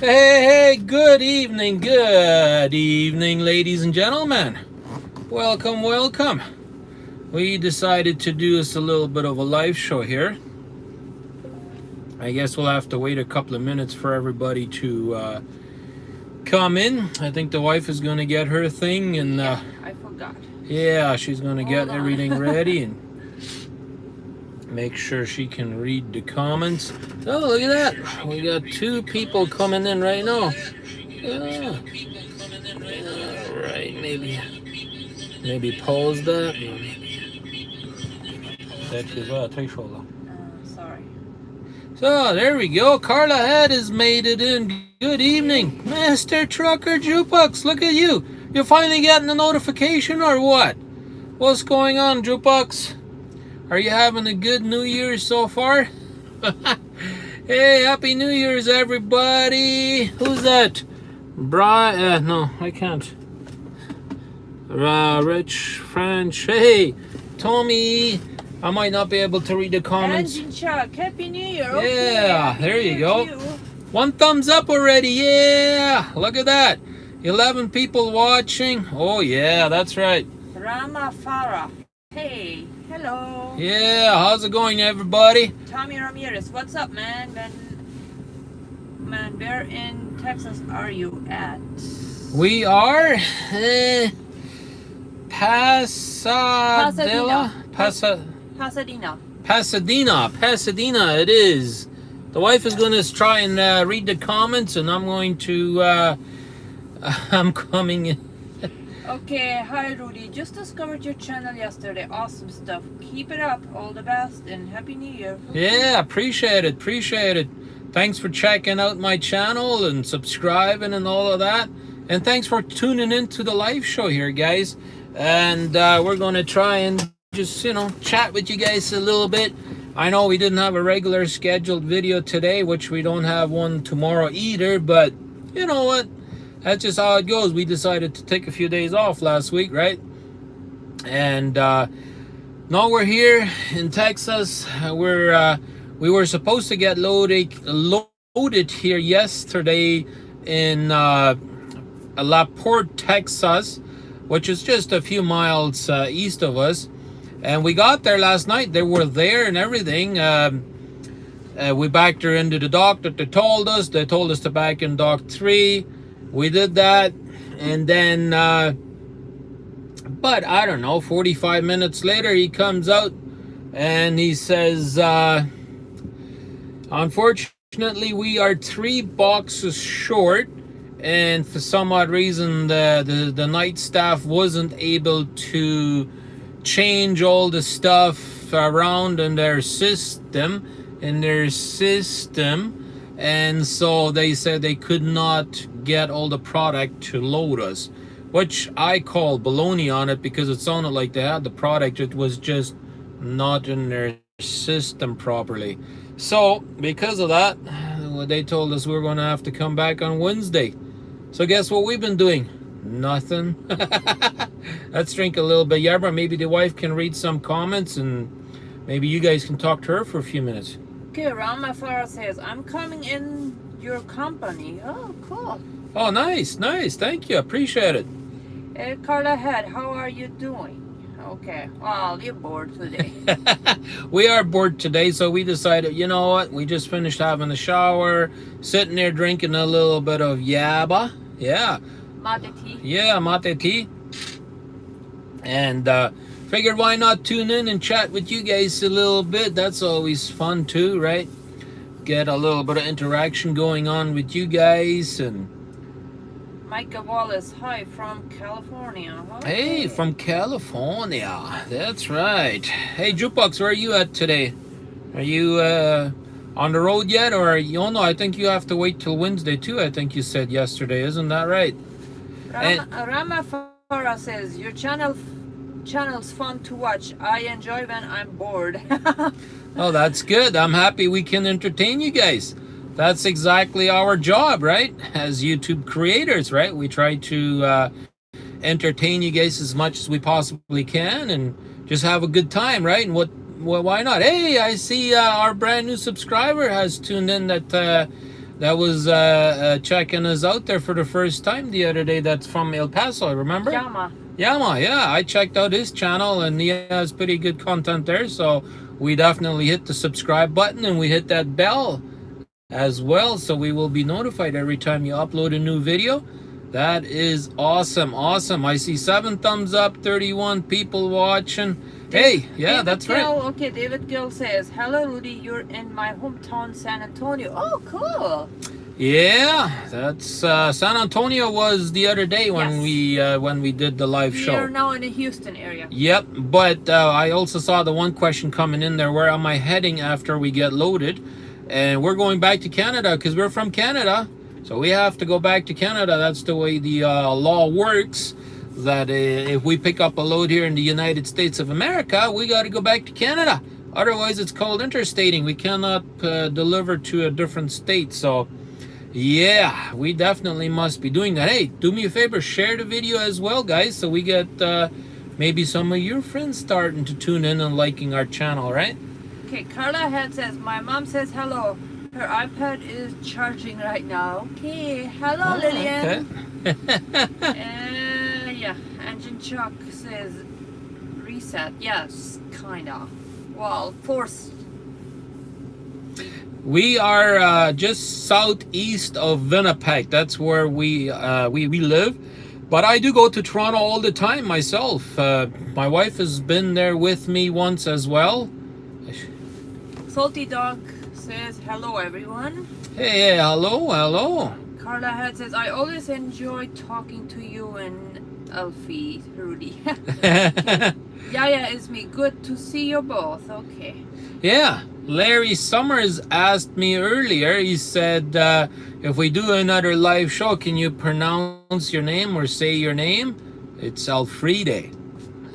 Hey, hey, good evening, good evening, ladies and gentlemen. Welcome, welcome. We decided to do us a little bit of a live show here. I guess we'll have to wait a couple of minutes for everybody to uh, come in. I think the wife is going to get her thing and uh, I forgot. yeah, she's going to get everything ready and make sure she can read the comments. Oh, look at that. We got two people coming in right now. Yeah. All right, maybe maybe pause that. That is uh. Uh, sorry. So there we go. Carla Head has made it in. Good evening, Master Trucker Jukebox. Look at you. You're finally getting a notification or what? What's going on, Jukebox? Are you having a good New Year's so far? hey, Happy New Year's, everybody. Who's that? Bri? Uh, no, I can't. Uh, Rich French. Hey, Tommy. I might not be able to read the comments. Engine Chuck, Happy New Year. Yeah, Happy there New you go. you. One thumbs up already. Yeah, look at that. 11 people watching. Oh, yeah, that's right. Rama Farah. Hey, hello. Yeah, how's it going, everybody? Tommy Ramirez, what's up, man? Man, man, where in Texas are you at? We are eh, Pasadena. Pasa, Pasadena. Pasadena. Pasadena, it is. The wife is going to try and uh, read the comments, and I'm going to. Uh, I'm coming in. Okay, hi Rudy. Just discovered your channel yesterday. Awesome stuff. Keep it up. All the best and Happy New Year. Yeah, appreciate it. Appreciate it. Thanks for checking out my channel and subscribing and all of that. And thanks for tuning in to the live show here, guys. And uh, we're going to try and just, you know, chat with you guys a little bit. I know we didn't have a regular scheduled video today, which we don't have one tomorrow either, but you know what? That's just how it goes. We decided to take a few days off last week, right? And uh, now we're here in Texas. We're uh, we were supposed to get loaded loaded here yesterday in uh, La Texas, which is just a few miles uh, east of us. And we got there last night. They were there and everything. Um, uh, we backed her into the dock that they told us. They told us to back in dock three. We did that, and then, uh, but I don't know. Forty-five minutes later, he comes out and he says, uh, "Unfortunately, we are three boxes short." And for some odd reason, the, the, the night staff wasn't able to change all the stuff around in their system in their system and so they said they could not get all the product to load us which i call baloney on it because it sounded like they had the product it was just not in their system properly. So because of that they told us we are going to have to come back on wednesday. So guess what we've been doing? Nothing. Let's drink a little bit. Yerba maybe the wife can read some comments and maybe you guys can talk to her for a few minutes Okay, Rama Farah says, I'm coming in your company. Oh, cool. oh nice nice thank you appreciate it Hey, Carla Head, how are you doing? Okay, well, you're bored today. we are bored today so we decided you know what we just finished having a shower sitting there drinking a little bit of yerba yeah Mate tea. yeah mate tea and uh figured why not tune in and chat with you guys a little bit. That's always fun too right? Get a little bit of interaction going on with you guys and Micah Wallace, hi from California. hey from california. That's right. Hey jukebox where are you at today? Are you uh on the road yet or you oh no i think you have to wait till wednesday too i think you said yesterday. Isn't that right? Rama, Rama Farah says, your channel channel's fun to watch. I enjoy when I'm bored. Oh, that's good. I'm happy we can entertain you guys. That's exactly our job, right? As YouTube creators, right? We try to uh, entertain you guys as much as we possibly can and just have a good time, right? And what, well, why not? Hey, I see uh, our brand new subscriber has tuned in that uh, that was uh, uh, checking us out there for the first time the other day. That's from El Paso, remember? Yama. Yama, yeah. I checked out his channel and he has pretty good content there. So we definitely hit the subscribe button and we hit that bell as well. So we will be notified every time you upload a new video. That is awesome, awesome. I see seven thumbs up, 31 people watching. Hey, yeah, David that's Gill, right. Okay, David Gill says, Hello, Rudy. You're in my hometown, San Antonio. Oh, cool. Yeah, that's uh, San Antonio was the other day when Yes. we uh, when we did the live We show. are now in the Houston area. Yep, but uh, I also saw the one question coming in there. Where am I heading after we get loaded? And we're going back to Canada because we're from Canada, so we have to go back to Canada. That's the way the uh, law works. That uh, if we pick up a load here in the United States of America, we got to go back to Canada. Otherwise, it's called interstating. We cannot uh, deliver to a different state. So. Yeah, we definitely must be doing that. Hey, do me a favor, share the video as well, guys, so we get uh, maybe some of your friends starting to tune in and liking our channel, right? Okay, Carla Head says, My mom says hello. Her iPad is charging right now. Okay, hello, Oh, Lillian. okay. Uh, yeah, Engine Chuck says reset. Yes, kinda. Well, force. We are uh, just southeast of Winnipeg. That's where we uh, we we live. But I do go to Toronto all the time myself. Uh, my wife has been there with me once as well. Salty Dog says hello, everyone. Hey, hey hello, hello. Carla Head says, I always enjoy talking to you and Alfie, Rudy. Yaya is me. Good to see you both. Okay. Yeah, Larry Summers asked me earlier. He said, uh, if we do another live show, can you pronounce your name or say your name? It's Alfrede.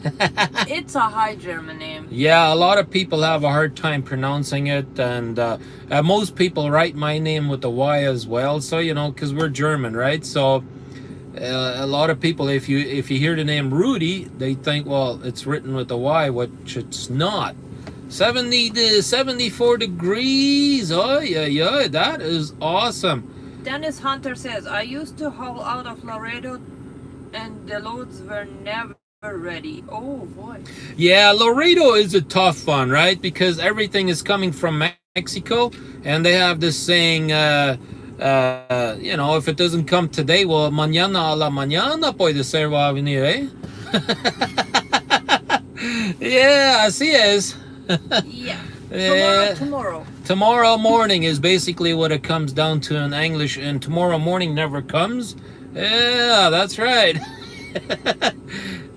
it's a high German name. Yeah, a lot of people have a hard time pronouncing it, and uh, uh, most people write my name with a Y as well. So you know, because we're German, right? So uh, a lot of people, if you if you hear the name Rudy, they think, well, it's written with a Y, which it's not. 70 to 74 degrees. Oh yeah, yeah, that is awesome. Dennis Hunter says, I used to haul out of Laredo and the loads were never ready. Oh boy. Yeah, Laredo is a tough one, right? Because everything is coming from Mexico, and they have this saying, uh, uh, you know, if it doesn't come today, well, mañana a la mañana puede ser va a venir, eh? yeah, así es. Yeah. Yeah. Tomorrow, tomorrow. Tomorrow morning is basically what it comes down to in English, and tomorrow morning never comes. Yeah, that's right. uh,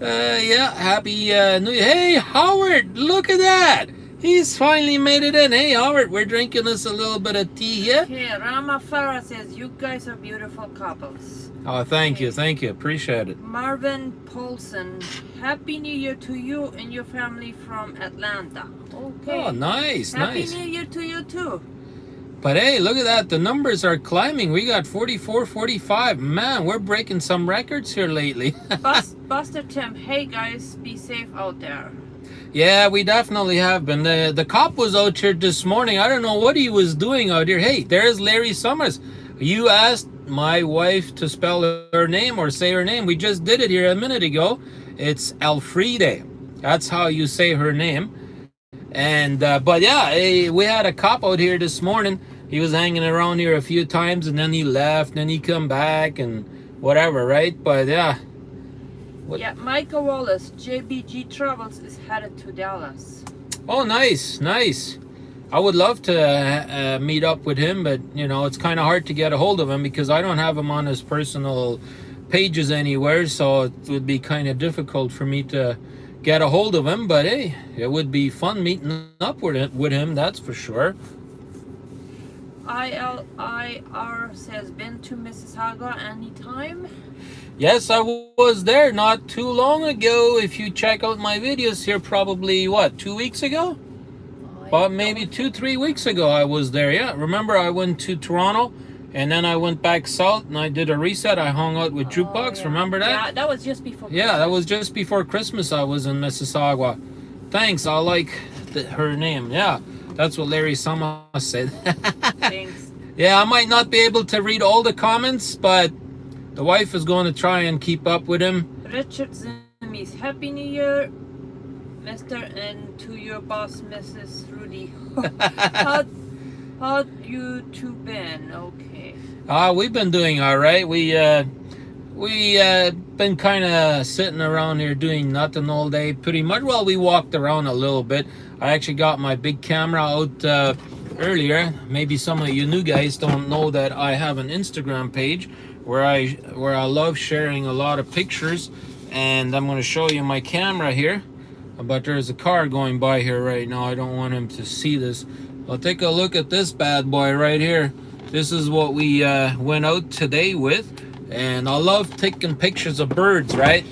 yeah, happy uh, New Year. Hey, Howard, look at that. He's finally made it in. Hey, Howard, we're drinking us a little bit of tea here. Okay, Rama Farah says, you guys are beautiful couples. Oh, thank you, thank you. Appreciate it. Marvin Paulson, Happy New Year to you and your family from Atlanta. Okay. Oh, nice, Happy nice. New Year to you too. But hey, look at that. The numbers are climbing. We got 44, 45. Man, we're breaking some records here lately. Bus, Buster Tim, hey guys, be safe out there. Yeah, we definitely have been. The, the cop was out here this morning. I don't know what he was doing out here. Hey, there's Larry Summers. You asked my wife to spell her name or say her name. We just did it here a minute ago. It's Alfrede. That's how you say her name. And, uh, but yeah, eh, we had a cop out here this morning. He was hanging around here a few times and then he left, and then he come back and whatever, right? But yeah, What- Yeah, Michael Wallace, JBG Travels is headed to Dallas. Oh, nice, nice. I would love to uh, uh, meet up with him, but you know, it's kind of hard to get a hold of him because I don't have him on his personal pages anywhere, so it would be kind of difficult for me to get a hold of him. But hey, it would be fun meeting up with it, with him, that's for sure. ILIR says, been to Mississauga anytime? Yes, I was there not too long ago. If you check out my videos here, probably what two weeks ago. About maybe two, three weeks ago, I was there. Yeah, remember I went to Toronto, and then I went back south, and I did a reset. I hung out with oh, Jukebox. Oh, yeah. Remember that? Yeah, that was just before. Yeah, that was just before Christmas. I was in Mississauga. Thanks. I like the, her name. Yeah, that's what Larry Summers said. Thanks. Yeah, I might not be able to read all the comments, but the wife is going to try and keep up with him. Richard Zimmies, Happy New Year, Mr. and to your boss, Mrs. Rudy. how, how you two been? Okay. Uh, we've been doing all right. We uh, we uh, been kind of sitting around here doing nothing all day, pretty much. Well, we walked around a little bit. I actually got my big camera out uh, earlier. Maybe some of you new guys don't know that I have an Instagram page where I where I love sharing a lot of pictures, and I'm going to show you my camera here. But there's a car going by here right now. I don't want him to see this. Well, take a look at this bad boy right here. This is what we uh, went out today with and I love taking pictures of birds, right?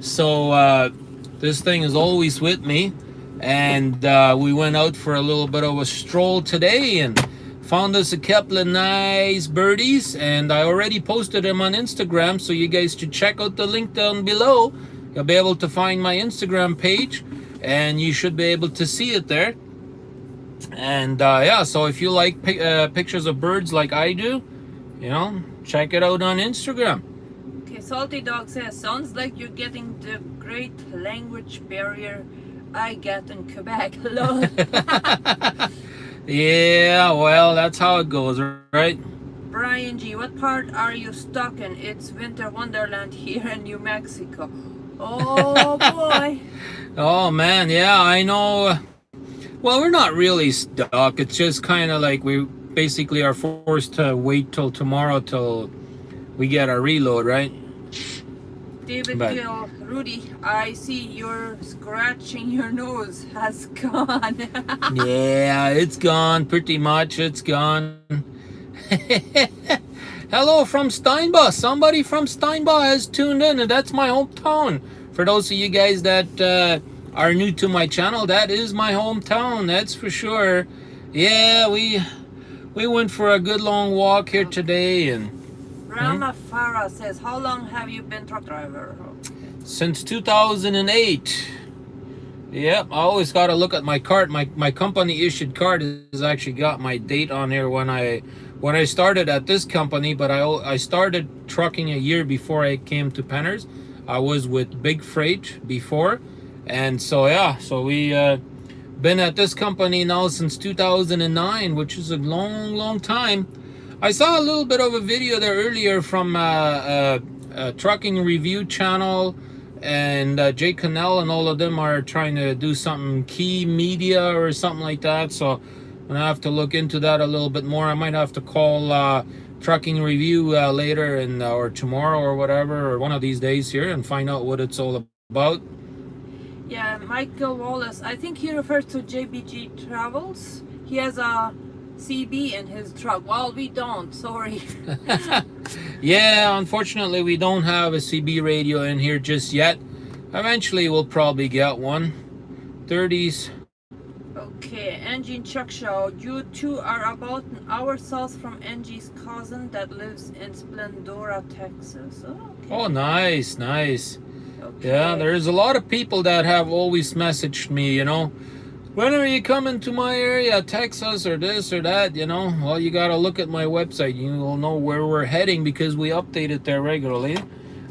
So uh, this thing is always with me, and uh, we went out for a little bit of a stroll today and found us a couple of nice birdies, and I already posted them on Instagram, so you guys should check out the link down below. You'll be able to find my Instagram page, and you should be able to see it there. And uh, yeah, so if you like uh, pictures of birds like I do, you know, check it out on Instagram. Okay, Salty Dog says, sounds like you're getting the great language barrier I get in Quebec. Hello. yeah, well, that's how it goes, right? Brian G, what part are you stuck in? It's winter wonderland here in New Mexico. Oh boy. oh man, yeah, I know. Well, we're not really stuck. It's just kind of like we basically are forced to wait till tomorrow till we get our reload, right? David but, Rudy, I see you're scratching your nose has gone. yeah, it's gone pretty much. It's gone. Hello from Steinbach. Somebody from Steinbach has tuned in, and that's my hometown. For those of you guys that uh, are new to my channel, that is my hometown. That's for sure. Yeah, we we went for a good long walk here today and Rama hmm? Farah says, how long have you been truck driver? Since 2008. Yep, I always got to look at my card. My my company issued card has actually got my date on here when I when I started at this company, but I I started trucking a year before I came to Penners. I was with Big Freight before, and so yeah, so we uh, been at this company now since 2009, which is a long, long time. I saw a little bit of a video there earlier from uh, uh, a trucking review channel and uh, Jay Cannell and all of them are trying to do something key media or something like that. So I'm gonna have to look into that a little bit more. I might have to call uh, trucking review uh, later and uh, or tomorrow or whatever or one of these days here and find out what it's all about. Yeah, Michael Wallace. I think he refers to JBG Travels. He has a CB in his truck. Well, we don't. Sorry. yeah, unfortunately, we don't have a CB radio in here just yet. Eventually, we'll probably get one. 30s. Okay, Engine Chuck Show. You two are about an hour south from Angie's cousin that lives in Splendora, Texas. Oh, okay. oh nice, nice. Okay. Yeah, there's a lot of people that have always messaged me, you know, when are you coming to my area, Texas or this or that, you know? Well, you got to look at my website. You will know where we're heading because we update it there regularly,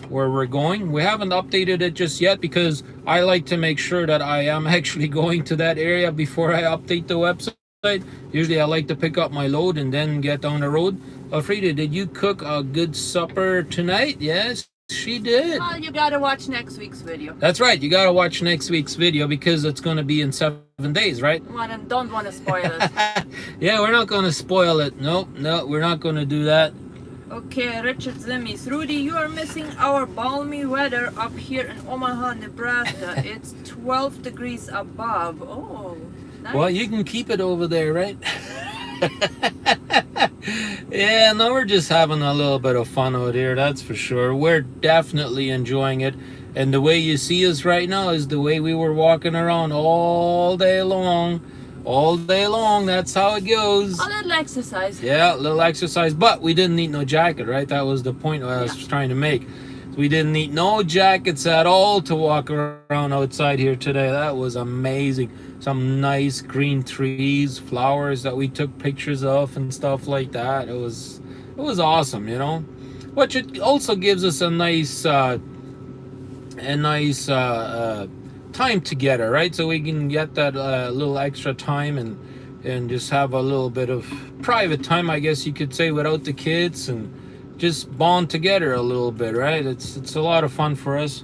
where we're going. We haven't updated it just yet because I like to make sure that I am actually going to that area before I update the website. Usually I like to pick up my load and then get on the road. Alfreda, did you cook a good supper tonight? Yes. She did. Well, you gotta watch next week's video. That's right. You gotta watch next week's video because it's gonna be in seven days, right? Well, don't want to spoil it. yeah, we're not gonna spoil it. Nope, no, we're not gonna do that. Okay, Richard Zimmies. Rudy, you are missing our balmy weather up here in Omaha, Nebraska. it's 12 degrees above. Oh, nice. Well, you can keep it over there, right? yeah, no, we're just having a little bit of fun out here, that's for sure. We're definitely enjoying it. And the way you see us right now is the way we were walking around all day long. All day long, that's how it goes. A little exercise. Yeah, a little exercise. But we didn't need no jacket, right? That was the point I was yeah. trying to make. We didn't need no jackets at all to walk around outside here today. That was amazing. some nice green trees, flowers that we took pictures of and stuff like that. It was it was awesome, you know. Which it also gives us a nice uh, a nice uh, uh, time together, right? So we can get that uh, little extra time and and just have a little bit of private time, I guess you could say, without the kids and just bond together a little bit, right? It's it's a lot of fun for us.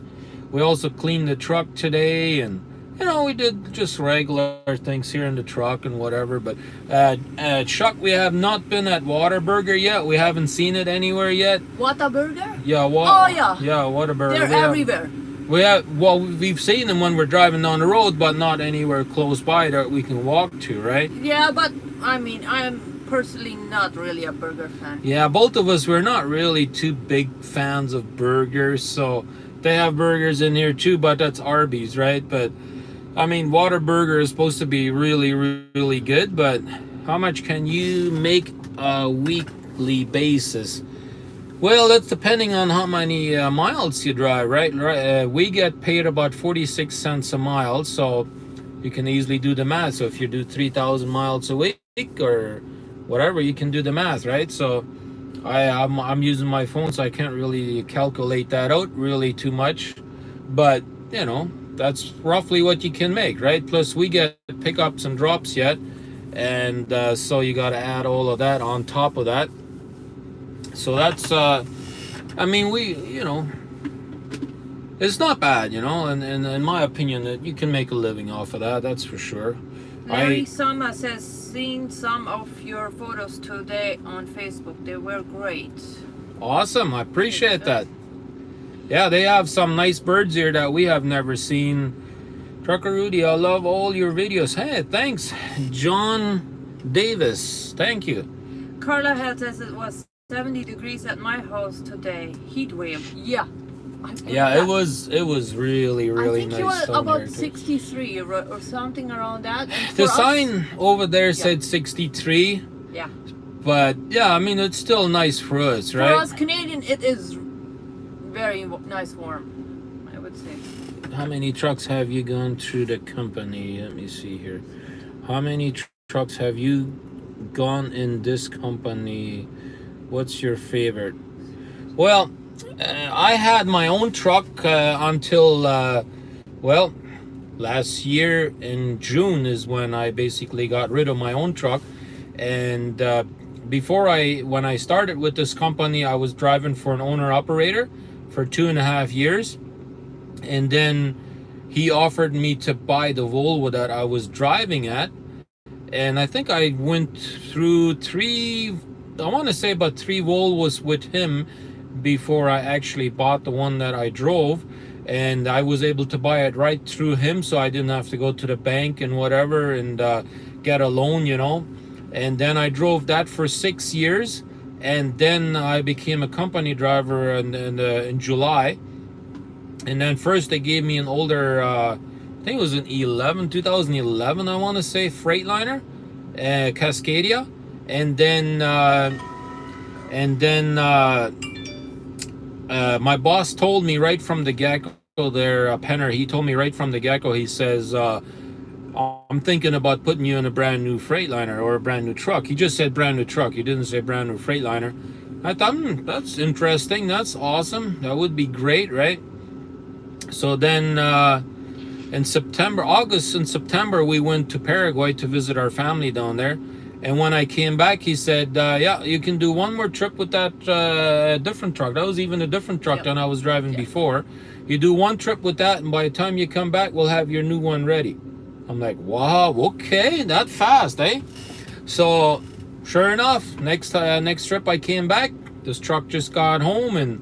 We also cleaned the truck today and you know, we did just regular things here in the truck and whatever. But uh, uh, Chuck, we have not been at Whataburger yet. We haven't seen it anywhere yet. Whataburger? Yeah, wa- Oh, yeah. yeah, Whataburger. They're we have- everywhere. We have well, we've seen them when we're driving down the road, but not anywhere close by that we can walk to, right? Yeah, but I mean, I'm personally not really a burger fan. Yeah, both of us we're not really too big fans of burgers, so they have burgers in here too, but that's Arby's, right? But I mean, Whataburger is supposed to be really, really good, but how much can you make a weekly basis? Well, that's depending on how many uh, miles you drive, right? Right, Uh, we get paid about 46 cents a mile, so you can easily do the math. So if you do 3,000 miles a week or whatever, you can do the math, right? So I, I'm, I'm using my phone, so I can't really calculate that out really too much. But, you know, that's roughly what you can make, right? Plus, we get pickups and drops yet. And uh, so you got to add all of that on top of that. So that's, uh, I mean, we, you know, it's not bad, you know, and, and in my opinion, that you can make a living off of that, that's for sure. Larry I- Sama says, seen some of your photos today on Facebook. They were great. Awesome. I appreciate that. Yeah, they have some nice birds here that we have never seen. Trucker Rudy, I love all your videos. Hey, thanks. John Davis, thank you. Carla had says it was 70 degrees at my house today. Heat wave. Yeah. I believe Yeah, it was it was really really I think nice. it was about there, 63 or, or something around that. The us- sign over there said 63, yeah. but yeah, I mean it's still nice for us, For right? us Canadian, it is very nice warm, I would say. How many trucks have you gone through the company? Let me see here. How many tr- trucks have you gone in this company? What's your favorite? Well, uh, I had my own truck uh, until, uh, well, last year in June is when I basically got rid of my own truck. And uh, before I, when I started with this company, I was driving for an owner operator for two and a half years and then he offered me to buy the Volvo that I was driving at and I think I went through three I want to say about three Volvos with him before I actually bought the one that I drove and I was able to buy it right through him so I didn't have to go to the bank and whatever and uh, get a loan you know. And then I drove that for six years and then I became a company driver in, in, uh, in July. And then first they gave me an older uh, I think it was an 11 2011 I want to say Freightliner uh, Cascadia and then uh, and then uh, uh, my boss told me right from the get-go there uh, Penner he told me right from the get-go he says uh, I'm thinking about putting you in a brand new Freightliner or a brand new truck. He just said brand new truck. He didn't say brand new Freightliner. I thought hmm, that's interesting. That's awesome. That would be great right? So then uh, in September, August and September, we went to Paraguay to visit our family down there. And when I came back, he said, uh, yeah, you can do one more trip with that uh, different truck. That was even a different truck Yeah. than I was driving Yeah. before. You do one trip with that, and by the time you come back, we'll have your new one ready. I'm like, wow, okay, that fast, eh? So, sure enough, next uh, next trip I came back, this truck just got home, and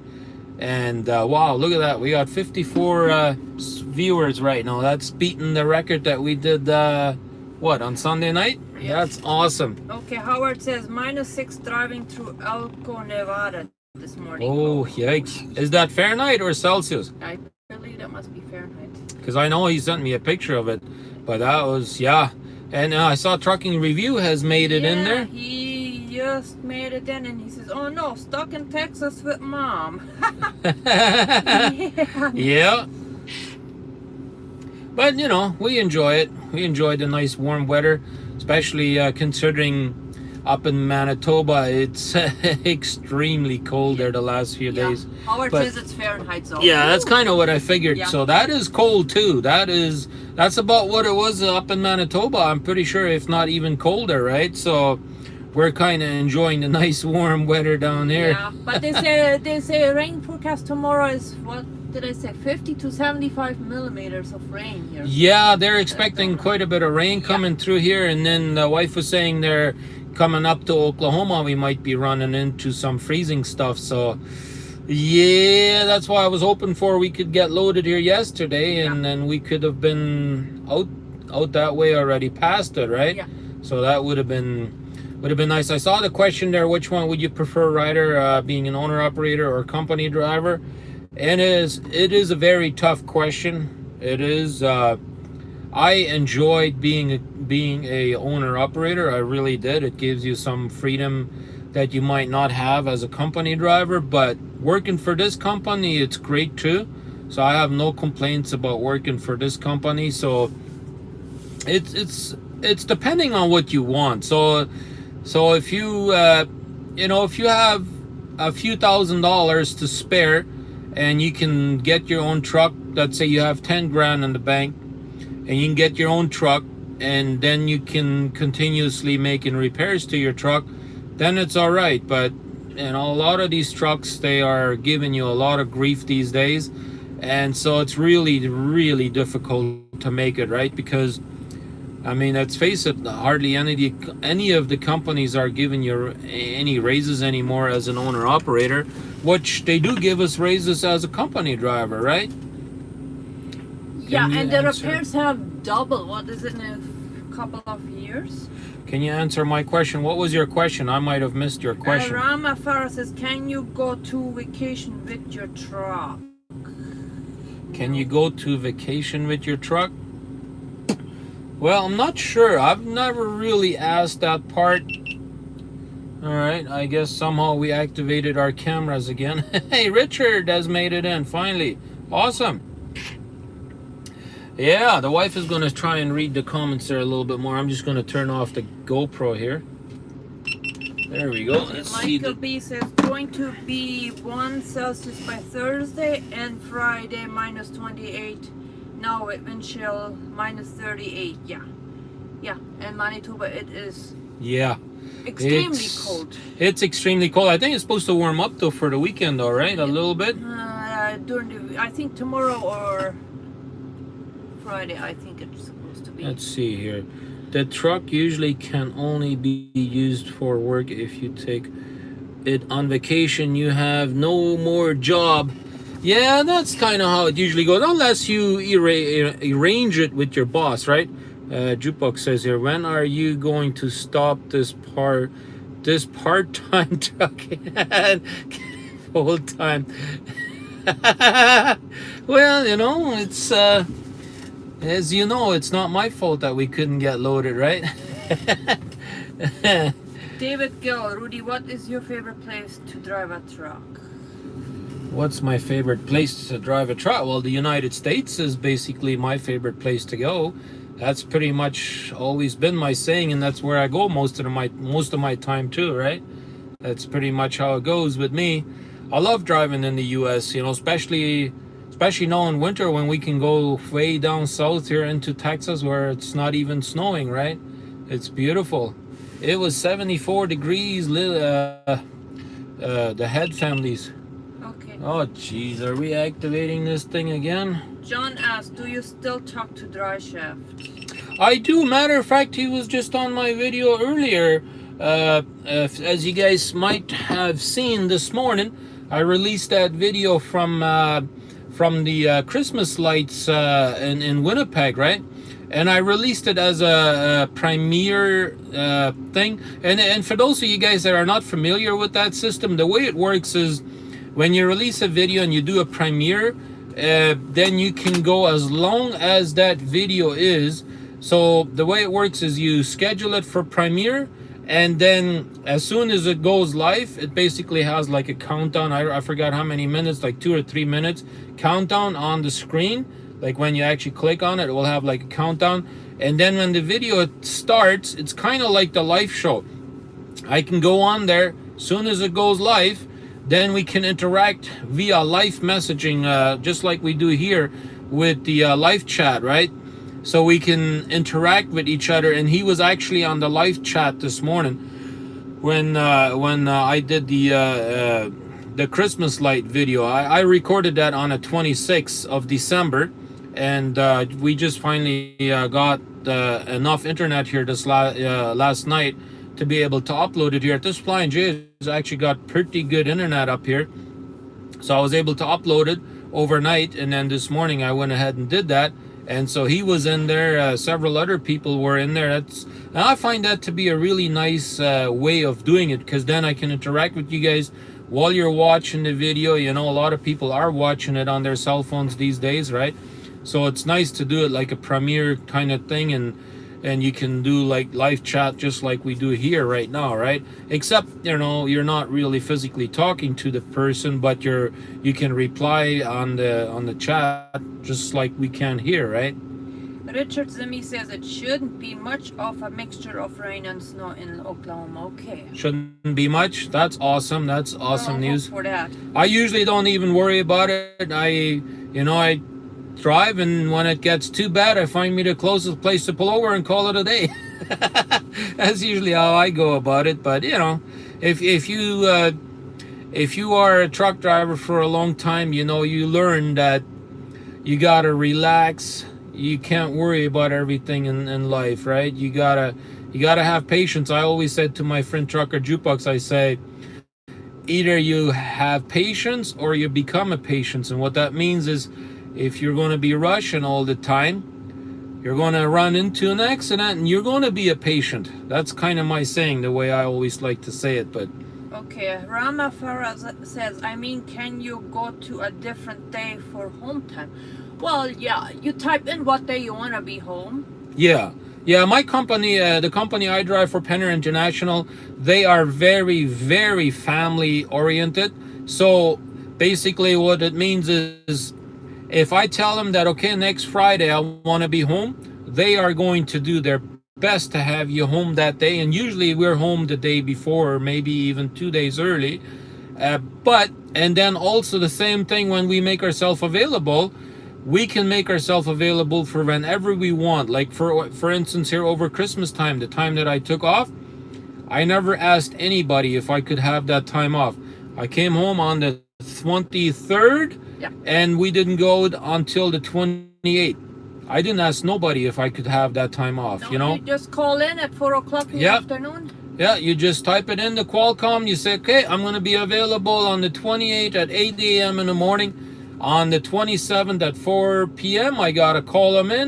and uh, wow, look at that, we got 54 uh, viewers right now. That's beating the record that we did, uh, what, on Sunday night? Yeah. That's awesome. Okay, Howard says minus six driving through Elko, Nevada this morning. Oh, yikes. Is that Fahrenheit or Celsius? I believe that must be Fahrenheit. Because I know he sent me a picture of it, but that was, yeah. And uh, I saw Trucking Review has made it in Yeah, there. He just made it in and he says, Oh no, stuck in Texas with mom. yeah. yeah. But you know we enjoy it. We enjoy the nice warm weather especially uh, considering up in manitoba it's extremely cold there the last few Yeah. days. Our But- visits Fahrenheit so. yeah that's kind of what i figured. Yeah. so that is cold too. That is that's about what it was up in manitoba i'm pretty sure if not even colder right? So we're kind of enjoying the nice warm weather down there. Yeah, but they say they say rain forecast tomorrow is what did I say? 50 to 75 millimeters of rain here. Yeah, they're expecting quite a bit of rain coming through here, and then the wife was saying they're coming up to Oklahoma. We might be running into some freezing stuff. So, yeah, that's why I was hoping for we could get loaded here yesterday, and then we could have been out out that way already past it, right? Yeah. So that would have been would have been nice. I saw the question there. Which one would you prefer, rider, uh, being an owner operator or company driver? And it is it is a very tough question. It is. Uh, I enjoyed being being a owner operator. I really did. It gives you some freedom that you might not have as a company driver. But working for this company, it's great too. So I have no complaints about working for this company. So it's it's it's depending on what you want. So so if you uh, you know if you have a few thousand dollars to spare and you can get your own truck. Let's say you have 10 grand in the bank and you can get your own truck and then you can continuously making repairs to your truck then it's all right. But you know a lot of these trucks they are giving you a lot of grief these days. And so it's really really difficult to make it right? Because I mean, let's face it, hardly any of the, any of the companies are giving you any raises anymore as an owner operator, which they do give us raises as a company driver, right? Yeah, and the answer? repairs have doubled. What is it in a couple of years? Can you answer my question? What was your question? I might have missed your question. Uh, Rama Farah says, "Can you go to vacation with your truck?" Can you go to vacation with your truck? Well, I'm not sure. I've never really asked that part. All right, I guess somehow we activated our cameras again. hey, Richard has made it in finally. Awesome. Yeah, the wife is going to try and read the comments there a little bit more. I'm just going to turn off the GoPro here. There we go. Let's see Michael the B says, "Going to be one Celsius by Thursday and Friday minus 28. Now chill minus 38. Yeah, yeah. And Manitoba, it is Yeah. Extremely It's- cold. It's extremely cold. I think it's supposed to warm up though for the weekend, all right? A little bit. Uh, during the, I think tomorrow or Friday. I think it's supposed to be. Let's see here. The truck usually can only be used for work if you take it on vacation. You have no more job. Yeah, that's kind of how it usually goes, unless you arra- arrange it with your boss, right? Uh, Jukebox says here, when are you going to stop this part, this part-time trucking full-time? well, you know, it's uh, as you know, it's not my fault that we couldn't get loaded, right? David Gill, Rudy, what is your favorite place to drive a truck? What's my favorite place to drive a truck? Well, the United States is basically my favorite place to go. That's pretty much always been my saying, and that's where I go most of my most of my time too, right? That's pretty much how it goes with me. I love driving in the U.S. You know, especially especially now in winter when we can go way down south here into Texas where it's not even snowing, right? It's beautiful. It was 74 degrees. Uh, uh, the head families. Okay. Oh, jeez, are we activating this thing again? John asked, do you still talk to Dry Shaft? I do. Matter of fact, he was just on my video earlier. Uh, as you guys might have seen this morning, I released that video from uh, from the uh, Christmas lights uh, in in Winnipeg, right? And I released it as a, a premiere uh, thing. And and for those of you guys that are not familiar with that system, the way it works is when you release a video and you do a premiere, uh, then you can go as long as that video is. So the way it works is you schedule it for premiere, and then as soon as it goes live, it basically has like a countdown. I, I forgot how many minutes, like two or three minutes countdown on the screen like when you actually click on it, it will have like a countdown. And then when the video starts, it's kind of like the live show. I can go on there, as soon as it goes live, then we can interact via live messaging, uh, just like we do here with the uh, live chat, right? So we can interact with each other. And he was actually on the live chat this morning when uh, when uh, I did the uh, uh, the Christmas light video. I, I recorded that on the 26th of December, and uh, we just finally uh, got uh, enough internet here this la last night to be able to upload it here. At This Flying J has actually got pretty good internet up here, so I was able to upload it overnight, and then this morning I went ahead and did that. And so he was in there. Uh, several other people were in there. That's and I find that to be a really nice uh, way of doing it because then I can interact with you guys while you're watching the video. You know, a lot of people are watching it on their cell phones these days, right? So it's nice to do it like a premiere kind of thing and and you can do like live chat just like we do here right now right except you know you're not really physically talking to the person but you're you can reply on the on the chat just like we can here right Richard Zimmy says it shouldn't be much of a mixture of rain and snow in Oklahoma. Okay. shouldn't be much that's awesome that's awesome Well, news for that. I usually don't even worry about it. I, you know, I drive, and when it gets too bad, I find me the closest place to pull over and call it a day. That's usually how I go about it. But you know, if if you uh, if you are a truck driver for a long time, you know, you learn that you gotta relax. You can't worry about everything in, in life, right? You gotta you gotta have patience. I always said to my friend trucker jukebox, I say either you have patience or you become a patience and what that means is if you're going to be rushing all the time you're going to run into an accident and you're going to be a patient that's kind of my saying the way i always like to say it but Okay, Rama Farah says, I mean, can you go to a different day for home time? Well, yeah, you type in what day you want to be home. yeah yeah my company uh, the company i drive for penner international they are very very family oriented so basically what it means is if i tell them that okay next friday i want to be home they are going to do their best to have you home that day. And usually we're home the day before or maybe even two days early. Uh, but and then also the same thing when we make ourselves available we can make ourselves available for whenever we want. Like for for instance here over christmas time the time that i took off i never asked anybody if i could have that time off. I came home on the 23rd Yeah. and we didn't go until the 28th i didn't ask nobody if i could have that time off you know just call in at 4 o'clock in Yep. the afternoon. yeah, you just type it in the Qualcomm. You say, okay, I'm going to be available on the 28th at 8 a.m. in the morning. On the 27th at 4 p.m., I got to call them in.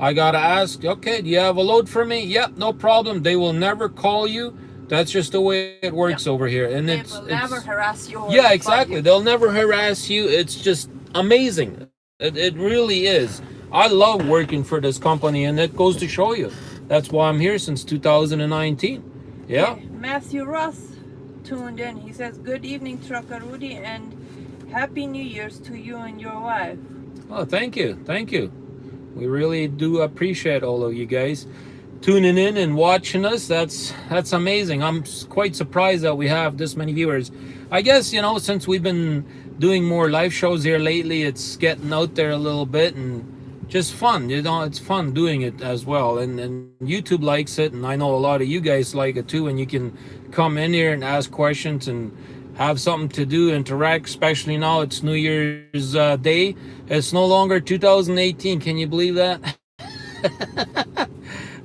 I got to ask, okay, do you have a load for me? Yep, no problem. They will never call you. That's just the way it works over here. And They it's, will it's never harass you. yeah, exactly. They'll never harass you. It's just amazing. It, it really is. I love working for this company, and it goes to show you. That's why I'm here since 2019. Yeah. Okay, Matthew Ross tuned in. He says, Good evening, Trucker Rudy, and Happy New Year's to you and your wife. Oh, thank you. Thank you. We really do appreciate all of you guys tuning in and watching us. That's that's amazing. I'm quite surprised that we have this many viewers. I guess, you know, since we've been doing more live shows here lately, it's getting out there a little bit and just fun. You know, it's fun doing it as well. And and YouTube likes it and I know a lot of you guys like it too and you can come in here and ask questions and have something to do, interact, especially now it's New Year's uh, Day. It's no longer 2018. Can you believe that?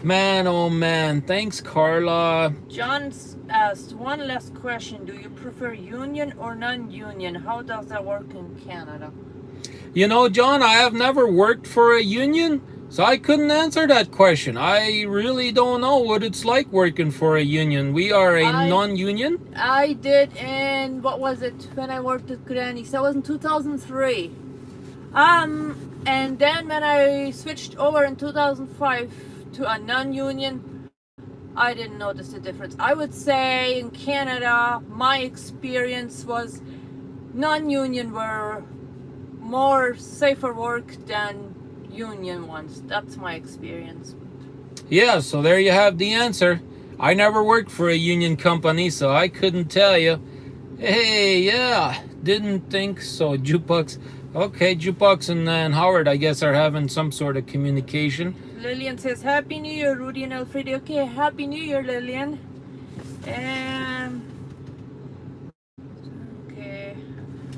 man, oh man. Thanks, Carla. John asked one last question. Do you prefer union or non-union? How does that work in Canada? You know, John, I have never worked for a union, so I couldn't answer that question. I really don't know what it's like working for a union. We are a non-union. I did in what was it when I worked at Granny's? That was in 2003. Um, and then when I switched over in 2005 to a non-union, I didn't notice the difference. I would say in Canada, my experience was non-union were more safer work than union ones. That's my experience. Yeah, so there you have the answer. I never worked for a union company, so I couldn't tell you. Hey, yeah, didn't think so. Jukebox. Okay, Jukebox and, and Howard, I guess, are having some sort of communication. Lillian says, Happy New Year, Rudy and Alfredo. Okay, Happy New Year, Lillian. Um, okay,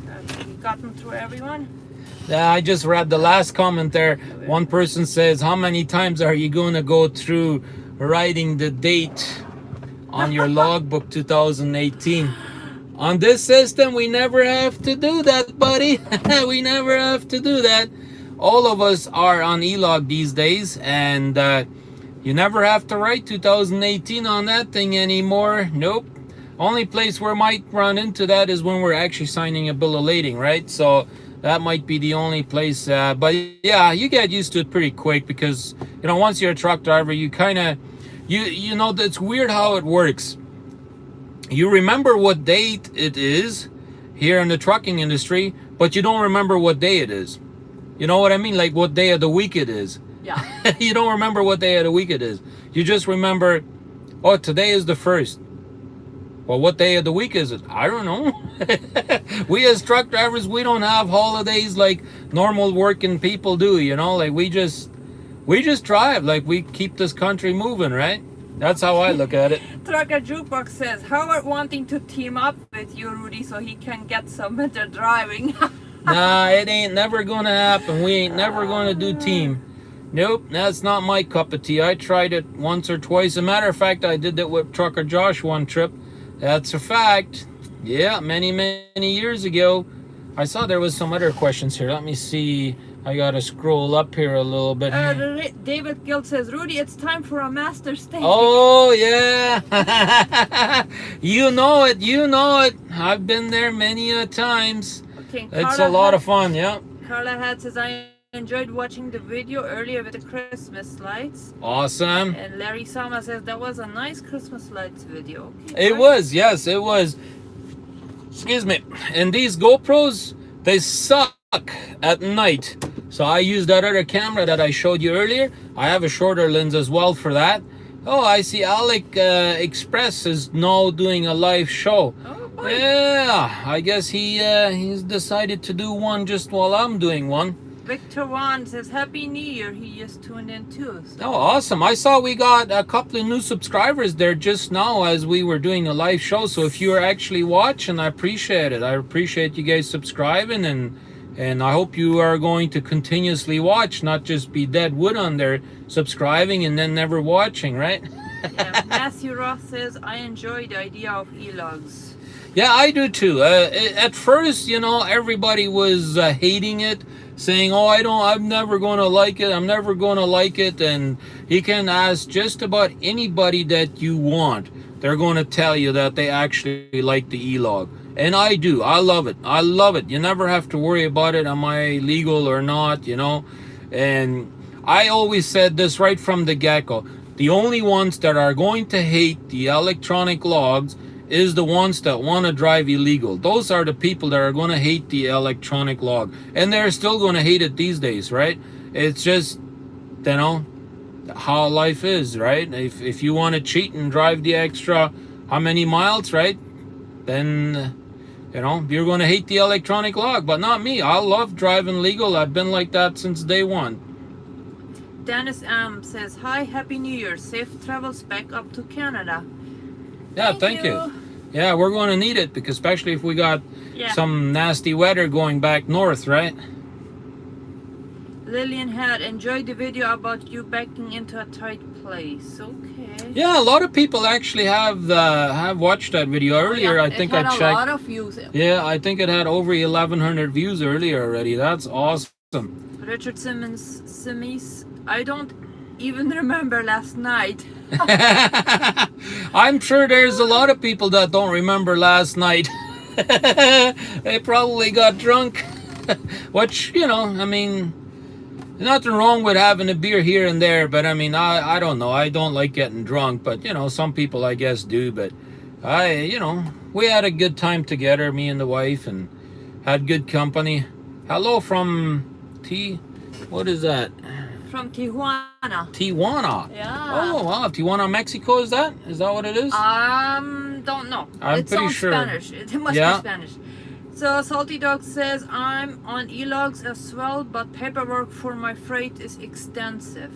have we gotten through everyone? Yeah, I just read the last comment there. One person says, How many times are you going to go through writing the date on your logbook 2018? On this system, we never have to do that, buddy. we never have to do that. All of us are on e-log these days, and uh, you never have to write 2018 on that thing anymore. Nope. Only place where might run into that is when we're actually signing a bill of lading, right? So that might be the only place. Uh, but yeah, you get used to it pretty quick because you know once you're a truck driver, you kind of you you know it's weird how it works. You remember what date it is here in the trucking industry, but you don't remember what day it is. You know what I mean? Like what day of the week it is. Yeah. you don't remember what day of the week it is. You just remember, oh, today is the first. Well, what day of the week is it? I don't know. we as truck drivers, we don't have holidays like normal working people do, you know? Like we just we just drive like we keep this country moving, right? That's how I look at it. Trucker Jukebox says, Howard wanting to team up with you, Rudy, so he can get some better driving. Nah, it ain't never gonna happen. We ain't never gonna do team. Nope, that's not my cup of tea. I tried it once or twice. As a matter of fact, I did that with Trucker Josh one trip. That's a fact. Yeah, many, many years ago. I saw there was some other questions here. Let me see. I gotta scroll up here a little bit. Uh, David Gill says, Rudy, it's time for a master steak. Oh yeah, you know it. You know it. I've been there many a times. It's a Carla lot of fun. Yeah. Carla had says, I enjoyed watching the video earlier with the Christmas lights. Awesome. And Larry Sama says, that was a nice Christmas lights video. Okay, It was, yes, it was. Excuse me. And these GoPros, they suck at night. So I use that other camera that I showed you earlier. I have a shorter lens as well for that. Oh, I see Alec uh, Express is now doing a live show. Oh. Yeah, I guess he uh, he's decided to do one just while I'm doing one. Victor Juan says, Happy New Year. He just tuned in too. So. Oh, awesome. I saw we got a couple of new subscribers there just now as we were doing a live show. So if you're actually watching, I appreciate it. I appreciate you guys subscribing and and I hope you are going to continuously watch, not just be dead wood on there subscribing and then never watching, right? yeah, Matthew Roth says, I enjoy the idea of e-logs. Yeah, I do too. Uh, at first, you know, everybody was uh, hating it, saying, "Oh, I don't, I'm never going to like it. I'm never going to like it." And you can ask just about anybody that you want; they're going to tell you that they actually like the e-log. And I do. I love it. I love it. You never have to worry about it. Am I legal or not? You know, and I always said this right from the get-go. The only ones that are going to hate the electronic logs is the ones that want to drive illegal. Those are the people that are going to hate the electronic log. And they're still going to hate it these days, right? It's just, you know, how life is, right? If, if you want to cheat and drive the extra how many miles, right? Then, you know, you're going to hate the electronic log. But not me. I love driving legal. I've been like that since day one. Dennis M says, Hi, Happy New Year. Safe travels back up to Canada. Yeah, thank, you. Yeah, we're going to need it because especially if we got Yeah. some nasty weather going back north, right? Lillian had enjoyed the video about you backing into a tight place. Okay. Yeah, a lot of people actually have uh, have watched that video earlier. Yeah, I it think had I a checked. lot of views. Yeah, I think it had over 1,100 views earlier already. That's awesome. Richard Simmons, Simmons, I don't even remember last night. I'm sure there's a lot of people that don't remember last night. they probably got drunk. Which, you know, I mean, nothing wrong with having a beer here and there, but I mean, I, I don't know. I don't like getting drunk, but, you know, some people I guess do. But I, you know, we had a good time together, me and the wife, and had good company. Hello from T What is that? From Tijuana. Tijuana. Yeah. Oh wow, Tijuana, Mexico. Is that? Is that what it is? Um, don't know. I'm it's pretty sure. Spanish. It must Yeah. be Spanish. So Salty Dog says I'm on e-logs as well, but paperwork for my freight is extensive.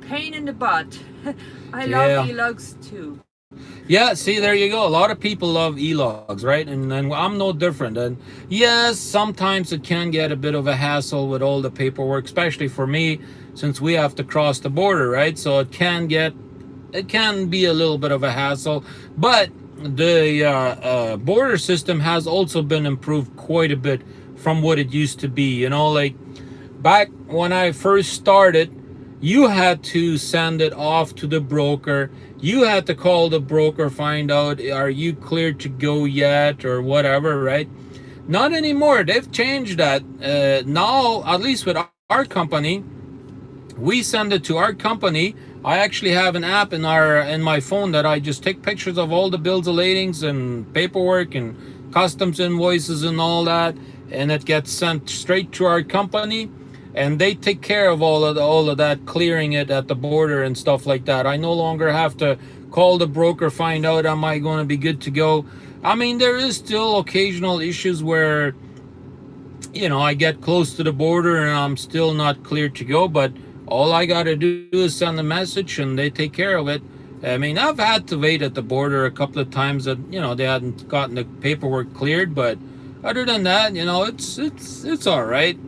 Pain in the butt. I Yeah. love e-logs too. Yeah, see, there you go. A lot of people love e-logs, right? And, and I'm no different. And yes, sometimes it can get a bit of a hassle with all the paperwork, especially for me, since we have to cross the border, right? So it can get, it can be a little bit of a hassle. But the uh, uh, border system has also been improved quite a bit from what it used to be. You know, like back when I first started, you had to send it off to the broker. You had to call the broker, find out, are you cleared to go yet or whatever, right? Not anymore. They've changed that. Uh, now, at least with our company, we send it to our company. I actually have an app in our in my phone that I just take pictures of all the bills of ladings and paperwork and customs invoices and all that, and it gets sent straight to our company, and they take care of all of the, all of that, clearing it at the border and stuff like that. I no longer have to call the broker, find out am I going to be good to go. I mean, there is still occasional issues where you know, I get close to the border and I'm still not clear to go, but all I got to do is send a message and they take care of it. I mean, I've had to wait at the border a couple of times that, you know, they hadn't gotten the paperwork cleared, but other than that, you know, it's it's it's all right.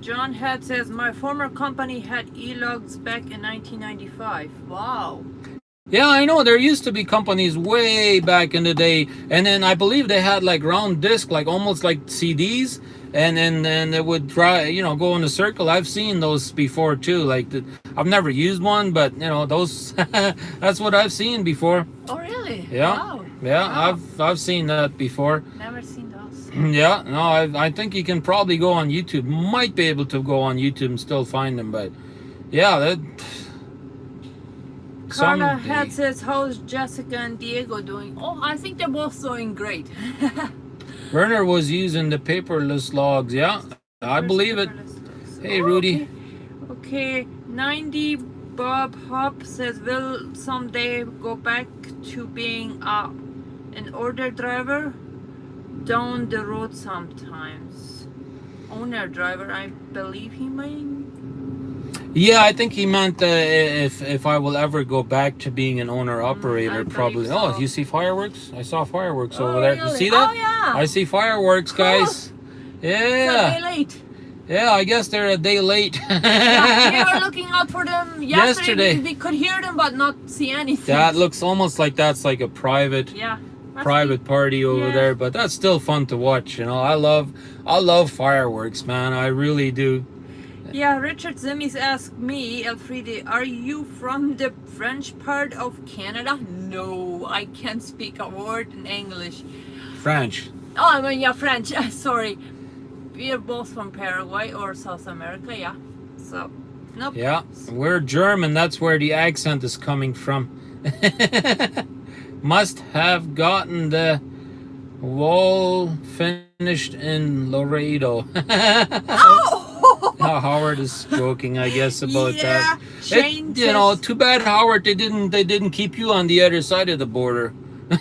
John Head says my former company had e-logs back in 1995. Wow. Yeah, I know there used to be companies way back in the day, and then I believe they had like round disc, like almost like CDs, and then and it would try, you know, go in a circle. I've seen those before too. Like the, I've never used one, but you know, those that's what I've seen before. Oh really? Yeah, Wow. yeah, Wow. I've I've seen that before. Never seen those. yeah, no, I I think you can probably go on YouTube. Might be able to go on YouTube and still find them, but yeah, that. Carla someday- Head says how's Jessica and Diego doing? Oh, I think they're both doing great. Werner was using the paperless logs. Yeah, I believe it. Hey, Rudy. Okay. okay, 90 Bob Hop says, will someday go back to being uh, an order driver down the road sometimes. Owner driver, I believe he mean. Yeah, I think he meant uh, if if I will ever go back to being an owner Mm, operator, believe probably. so. Oh, you see fireworks? I saw fireworks Oh, over there. You see that? Oh, yeah. I see fireworks, guys. Yeah. Yeah, late. yeah. I guess they're a day late. yeah, we were looking out for them yesterday. Yesterday. We, we could hear them but not see anything. that looks almost like that's like a private yeah. private party over Yeah. there, but that's still fun to watch. You know, I love I love fireworks, man. I really do. Yeah, Richard Zimmis asked me, Elfriede, are you from the French part of Canada? No, I can't speak a word in English. French. Oh, I mean, yeah, French. Sorry. We are both from Paraguay or South America, yeah. So, nope. Yeah, we're German. That's where the accent is coming from. Must have gotten the wall finished in Laredo. Oh! Howard is joking, I guess, about yeah, that. It- Shane you know, too bad, Howard. They didn't. They didn't keep you on the other side of the border.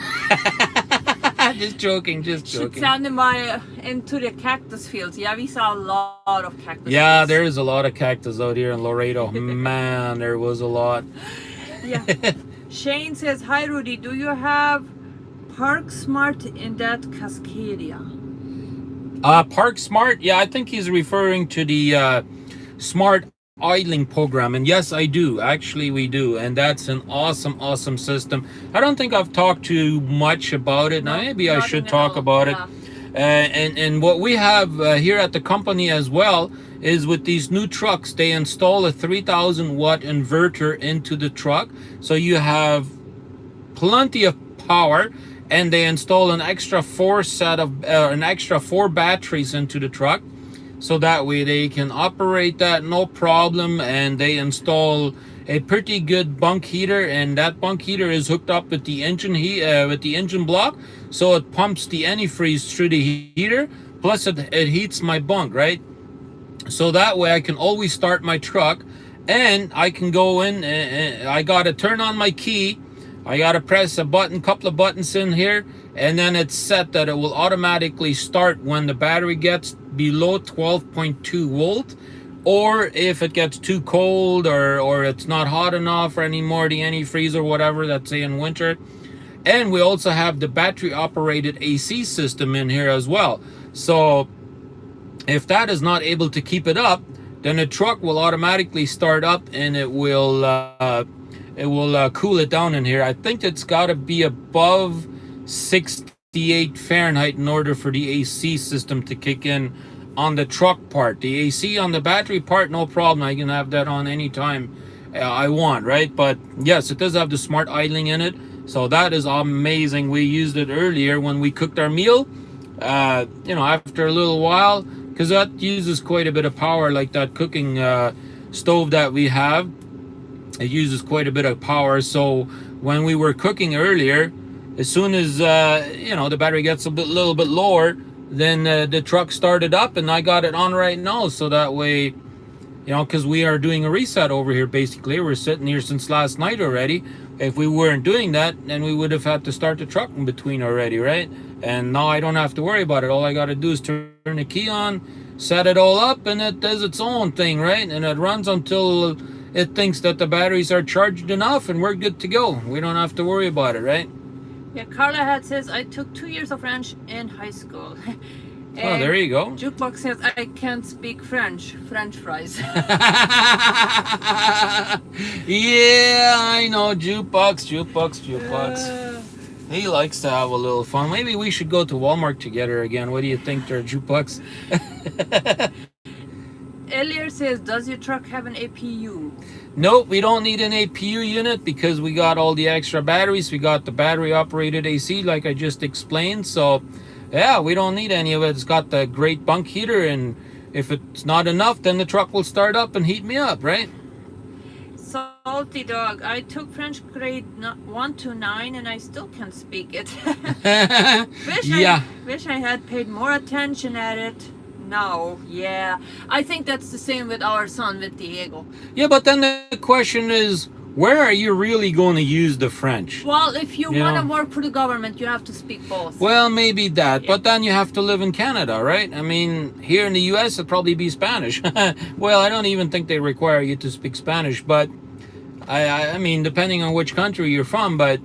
just joking. Just joking. send them by, into the cactus fields. Yeah, we saw a lot of cactus Yeah, fields. there is a lot of cactus out here in Laredo. Man, there was a lot. Yeah. Shane says, Hi Rudy, do you have Park Smart in that Cascadia? Uh, Park Smart. Yeah, I think he's referring to the uh, smart idling program. And yes, I do. Actually, we do. And that's an awesome, awesome system. I don't think I've talked too much about it. Now, maybe I should talk about Yeah. it. Uh, and and what we have uh, here at the company as well is with these new trucks, they install a 3000 watt inverter into the truck, so you have plenty of power, and they install an extra four set of uh, an extra four batteries into the truck, so that way they can operate that no problem, and they install a pretty good bunk heater, and that bunk heater is hooked up with the engine heat uh, with the engine block, so it pumps the antifreeze through the heater. Plus, it, it heats my bunk, right? so that way I can always start my truck and I can go in and I got to turn on my key I got to press a button couple of buttons in here and then it's set that it will automatically start when the battery gets below 12.2 volt or if it gets too cold or or it's not hot enough or anymore the antifreeze or whatever that's say in winter. And we also have the battery operated AC system in here as well. So if that is not able to keep it up, then the truck will automatically start up and it will uh, it will uh, cool it down in here. I think it's got to be above 68 Fahrenheit in order for the AC system to kick in on the truck part. The AC on the battery part, no problem. I can have that on anytime uh, I want, right? But yes, it does have the smart idling in it. So that is amazing. We used it earlier when we cooked our meal. Uh, you know, after a little while, because that uses quite a bit of power like that cooking uh, stove that we have it uses quite a bit of power. So when we were cooking earlier as soon as uh, you know the battery gets a bit, little bit lower then uh, the truck started up and I got it on right now. So that way you know because we are doing a reset over here basically. We're sitting here since last night already. If we weren't doing that then we would have had to start the truck in between already right? And now I don't have to worry about it. All I got to do is turn the key on set it all up and it does its own thing right? And it runs until it thinks that the batteries are charged enough and we're good to go. We don't have to worry about it right? Yeah, Carla had says I took two years of French in high school. oh there you go. Jukebox says I can't speak French. French fries. yeah I know. Jukebox jukebox jukebox. Uh, he likes to have a little fun. Maybe we should go to Walmart together again. What do you think there jukebox Elier says, does your truck have an APU? Nope, we don't need an APU unit because we got all the extra batteries. We got the battery operated AC like I just explained. So yeah, we don't need any of it. It's got the great bunk heater and if it's not enough, then the truck will start up and heat me up, right? Salty dog. I took French grade no- 1 to 9 and I still can't speak it. wish yeah. I, wish I had paid more attention at it. No, yeah. I think that's the same with our son, with Diego. Yeah, but then the question is, where are you really going to use the French? Well, if you Yeah. want to work for the government, you have to speak both. Well, maybe that, but then you have to live in Canada, right? I mean, here in the US, it'd probably be Spanish. well, I don't even think they require you to speak Spanish, but I, I, I mean, depending on which country you're from, but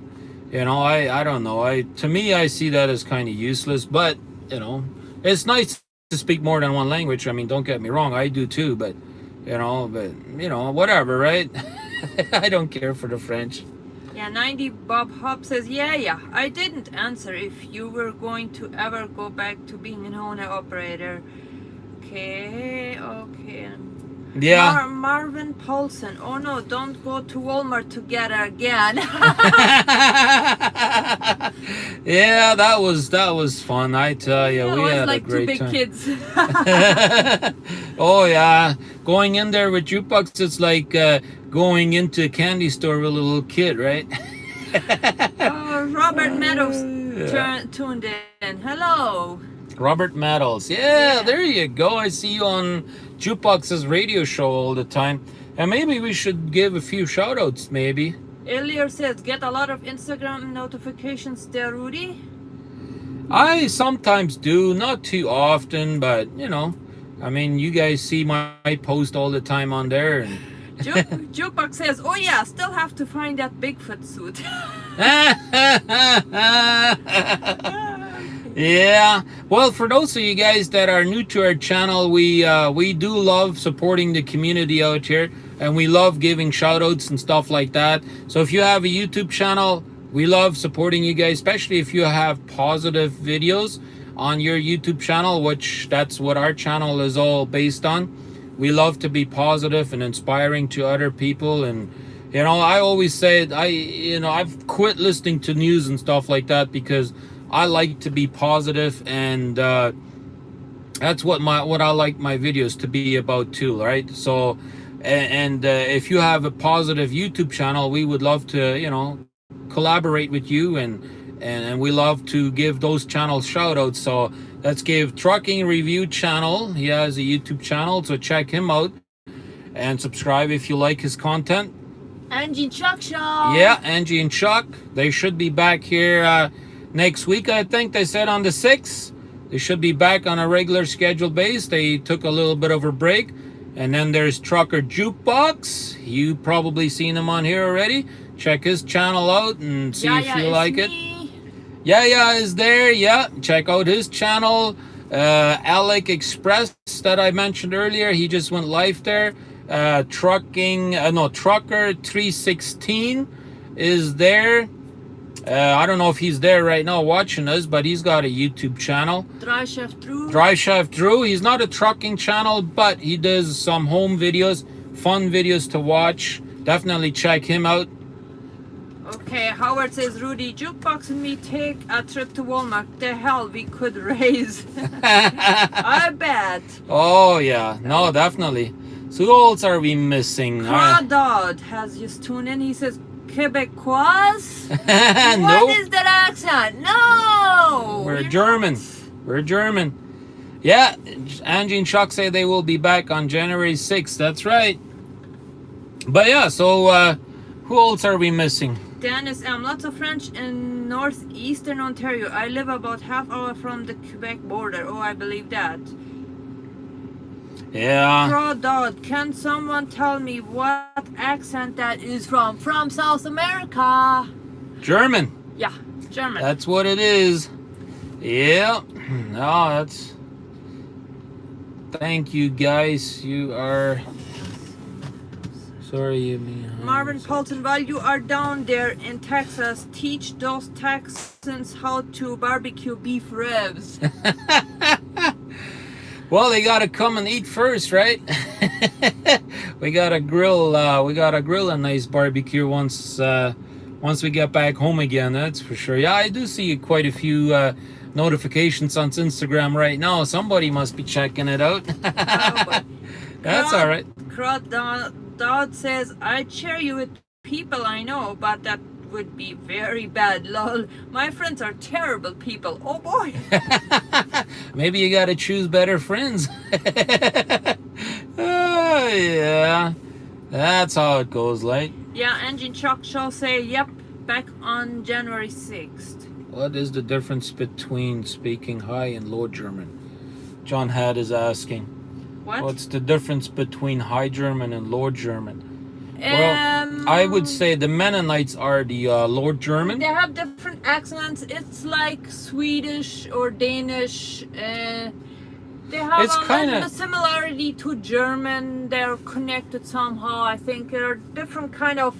you know, I, I don't know. I, to me, I see that as kind of useless, but you know, it's nice to speak more than one language. I mean, don't get me wrong, I do too, but you know, but you know, whatever, right? I don't care for the French. Yeah, 90 Bob Hop says, yeah, yeah, I didn't answer if you were going to ever go back to being an owner operator. Okay, okay. Yeah. Mar- Marvin Paulson, oh no, don't go to Walmart together again. yeah, that was that was fun. I tell you, That we had like a two big time. kids. oh yeah, going in there with jukebox, it's like uh, going into a candy store with a little kid, right? oh, Robert Meadows Yeah. tuned in. Hello. Robert Meadows. Yeah, Yeah. there you go. I see you on Jukebox's radio show all the time. And maybe we should give a few shout outs, maybe. Elier says, get a lot of Instagram notifications there, Rudy. I sometimes do, not too often, but you know, I mean, you guys see my, my post all the time on there. And says, oh yeah, still have to find that Bigfoot suit. yeah. Well, for those of you guys that are new to our channel, we uh, we do love supporting the community out here, and we love giving shout outs and stuff like that. So if you have a YouTube channel, we love supporting you guys, especially if you have positive videos on your YouTube channel, which that's what our channel is all based on. We love to be positive and inspiring to other people and you know, I always say I you know, I've quit listening to news and stuff like that because I like to be positive and uh that's what my what I like my videos to be about too, right? So and uh, if you have a positive YouTube channel, we would love to, you know, collaborate with you and and, and we love to give those channels shout outs. So let's give Trucking Review channel. He has a YouTube channel, so check him out and subscribe if you like his content. Angie Chuck Show. Yeah, Angie and Chuck, they should be back here uh, next week. I think they said on the 6th. They should be back on a regular schedule base. They took a little bit of a break. And then there's Trucker Jukebox. You probably seen him on here already. Check his channel out and see yeah, if yeah, you like it. Yeah, yeah, is there. Yeah, check out his channel. Uh, Alec Express that I mentioned earlier. He just went live there. Uh, trucking, uh, no, Trucker 316 is there. Uh, I don't know if he's there right now watching us, but he's got a YouTube channel. Dry Chef Drew. Drive Chef Drew. He's not a trucking channel, but he does some home videos, fun videos to watch. Definitely check him out. Okay, Howard says, Rudy, Jukebox and me take a trip to Walmart. The hell we could raise. I bet. Oh yeah, no, definitely. So who else are we missing? Crawdad has just tuned in. He says, Quebecois? What nope. is that accent? No! We're you're German. not. We're German. Yeah, Angie and Chuck say they will be back on January 6th. That's right. But yeah, so uh, who else are we missing? Dennis M. Lots of French in northeastern Ontario. I live about half hour from the Quebec border. Oh, I believe that. Yeah. Crawdad, can someone tell me what accent that is from? From South America. German. Yeah, German. That's what it is. Yeah. Oh, no, that's. Thank you, guys. You are. Sorry, you mean. Marvin Paulson, while you are down there in Texas, teach those Texans how to barbecue beef ribs. Well, they gotta come and eat first, right? we gotta grill. Uh, we gotta grill a nice barbecue once uh, once we get back home again. That's for sure. Yeah, I do see quite a few uh, notifications on Instagram right now. Somebody must be checking it out. That's all right. Crawdad says, I share you with people I know, but that would be very bad. Lol. My friends are terrible people. Oh boy. Maybe you gotta choose better friends. oh, yeah, that's how it goes. Like, yeah, Angie Chuck Show say, yep, back on January 6th. what is the difference between speaking high and low German? John Had is asking. What? What's the difference between High German and Low German? Well, um, I would say the Mennonites are the uh, Low German. They have different accents. It's like Swedish or Danish. Uh, they have It's a kinda- similarity to German. They're connected somehow. I think they're different kind of.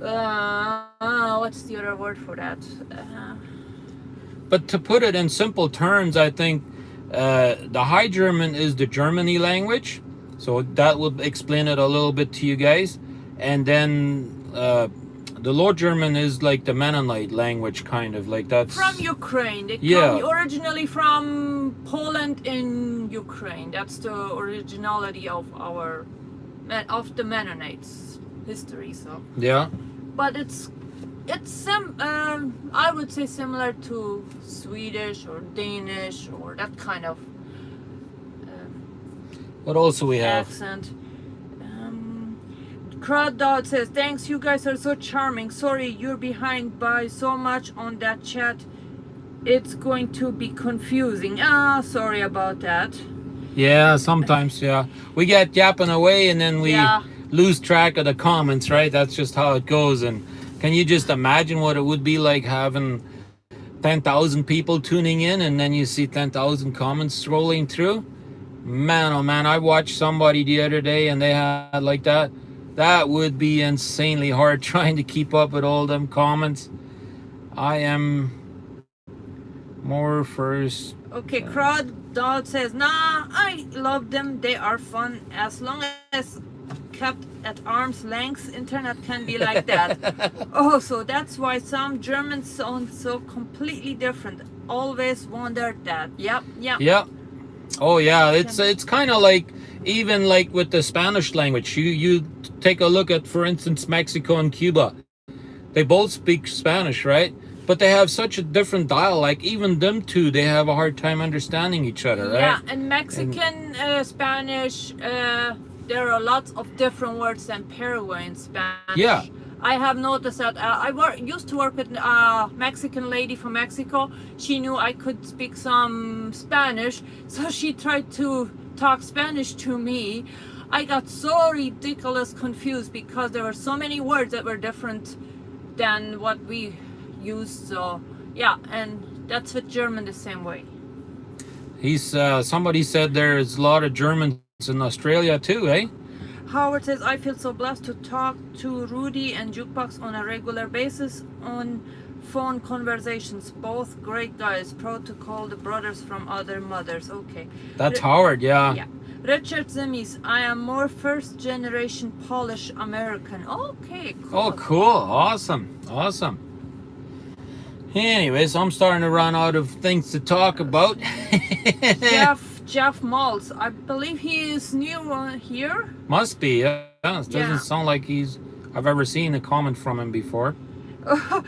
Uh, uh, what's the other word for that? Uh, But to put it in simple terms, I think uh, the High German is the Germany language. So that will explain it a little bit to you guys. And then uh, the Low German is like the Mennonite language, kind of like that's. from Ukraine. They Yeah. come originally from Poland in Ukraine. That's the originality of our of the Mennonites history. So. Yeah. but it's it's sim um, I would say similar to Swedish or Danish or that kind of What else do we have? accent. Um, Crawdad says, "Thanks, you guys are so charming. Sorry, you're behind by so much on that chat. It's going to be confusing. Ah, sorry about that. Yeah, sometimes, yeah. We get yapping away and then we Yeah. lose track of the comments, right? That's just how it goes. And can you just imagine what it would be like having 10,000 people tuning in and then you see 10,000 comments scrolling through? Man, oh man, I watched somebody the other day and they had like that. That would be insanely hard trying to keep up with all them comments. I am more first Okay, Crawdad says, Nah, I love them. They are fun as long as kept at arm's length. Internet can be like that. oh, so that's why some Germans sound so completely different. Always wondered that. Yep, yep. Yeah. Oh yeah, it's it's kind of like even like with the Spanish language. You you take a look at for instance Mexico and Cuba. They both speak Spanish, right? but they have such a different dialect. Even them two, they have a hard time understanding each other, right? Yeah, and Mexican, uh, Spanish, uh, there are lots of different words than Paraguayan Spanish. Yeah. I have noticed that uh, I work, used to work with a Mexican lady from Mexico. She knew I could speak some Spanish, so she tried to talk Spanish to me. I got so ridiculous confused because there were so many words that were different than what we used. So yeah, and that's with German the same way. He's uh, somebody said there's a lot of Germans in Australia too, eh? Howard says, I feel so blessed to talk to Rudy and Jukebox on a regular basis on phone conversations. Both great guys. Proud to call the brothers from other mothers. Okay. That's Ri- Howard, yeah. Yeah. Richard Zemis, I am more first generation Polish American. Okay, cool. Oh, cool. Awesome. Awesome. Anyways, I'm starting to run out of things to talk about. Jeff Jeff Maltz, I believe he is new uh, here. Must be, yeah. It doesn't Yeah. sound like he's I've ever seen a comment from him before.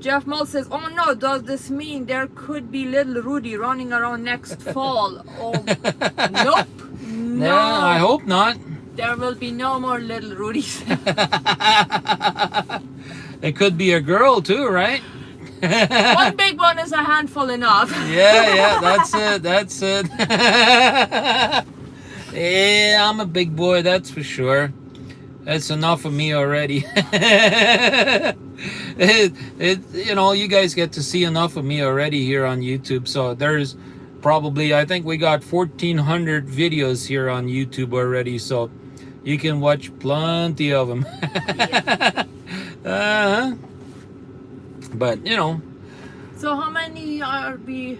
Jeff Maltz says, "Oh no, does this mean there could be little Rudy running around next fall?" Oh, nope. No, Yeah, I hope not. there will be no more little Rudies. It could be a girl too, right? One big one is a handful enough. Yeah, yeah, that's it. That's it. yeah, I'm a big boy, that's for sure. That's enough of me already. it, it, you know, you guys get to see enough of me already here on YouTube. So there's probably, I think we got 1,400 videos here on YouTube already. So you can watch plenty of them. uh-huh. But, you know, So how many RB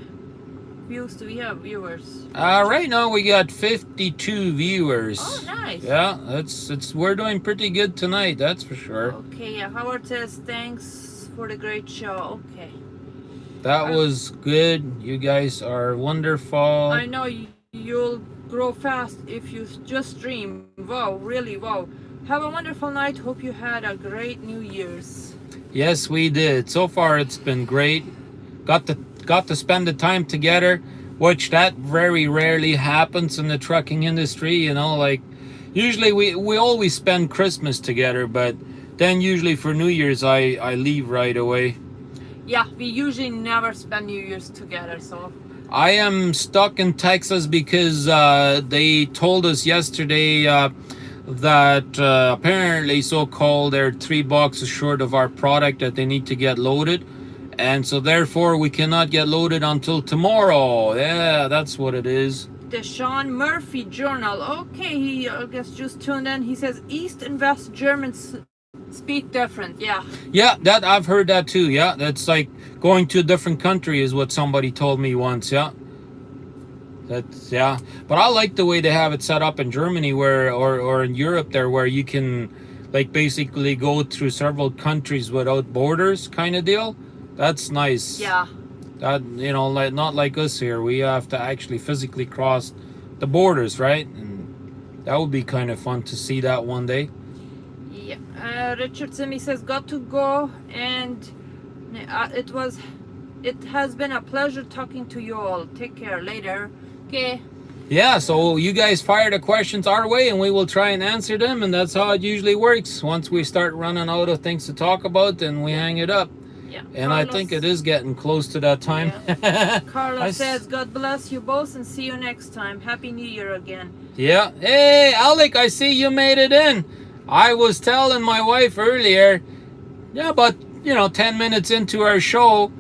views do we have? Viewers? Uh, right now we got 52 viewers. Oh, nice. Yeah, that's it's we're doing pretty good tonight, that's for sure. Okay, yeah. Howard says thanks for the great show. Okay. That was good. You guys are wonderful. I know you, you'll grow fast if you just dream. Wow, really, wow. Have a wonderful night. Hope you had a great New Year's. Yes, we did. So far it's been great. Got to got to spend the time together, which that very rarely happens in the trucking industry, you know, like usually we we always spend Christmas together, but then usually for New Year's I I leave right away. Yeah, we usually never spend New Year's together, so I am stuck in Texas because uh, they told us yesterday uh, that uh, apparently so-called they're three boxes short of our product that they need to get loaded. And so therefore we cannot get loaded until tomorrow. Yeah, that's what it is. the Sean Murphy Journal. Okay, he I guess just tuned in. He says East and West Germans speak different. Yeah, Yeah, that I've heard that too. Yeah, that's like going to a different country is what somebody told me once. Yeah. That's yeah, but I like the way they have it set up in Germany, where or or in Europe there, where you can like basically go through several countries without borders, kind of deal. That's nice. yeah. That you know, like not like us here, we have to actually physically cross the borders, right? And that would be kind of fun to see that one day. Yeah, uh, Richard Simi says, got to go, and uh, it was, it has been a pleasure talking to you all. Take care later. Okay. Yeah, so you guys fire the questions our way and we will try and answer them and that's how it usually works. Once we start running out of things to talk about, then we hang it up. Yeah. And I think it is getting close to that time. I Carla s- says, God bless you both and see you next time. Happy New Year again. yeah. Hey, Alec, I see you made it in. I was telling my wife earlier, yeah, but you know, 10 minutes into our show,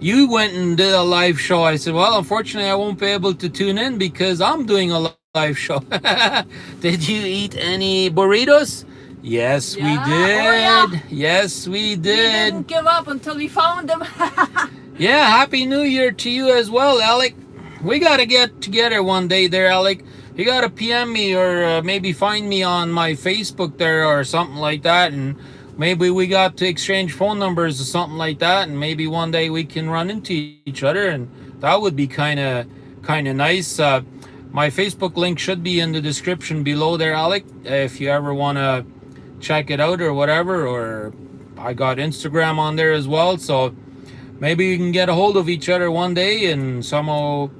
you went and did a live show. I said, well, unfortunately, I won't be able to tune in because I'm doing a live show. did you eat any burritos? Yes, Yeah. we Oh, did. yeah. Yes, we did. We did. didn't give up until we found them. Yeah, happy new year to you as well, Alec. We got to get together one day there, Alec. You got to PM me or uh, maybe find me on my Facebook there or something like that. And maybe we got to exchange phone numbers or something like that. And maybe one day we can run into each other. And that would be kind of kind of nice. Uh, my Facebook link should be in the description below there, Alec. If you ever want to check it out or whatever, or I got Instagram on there as well. So maybe we can get a hold of each other one day and somehow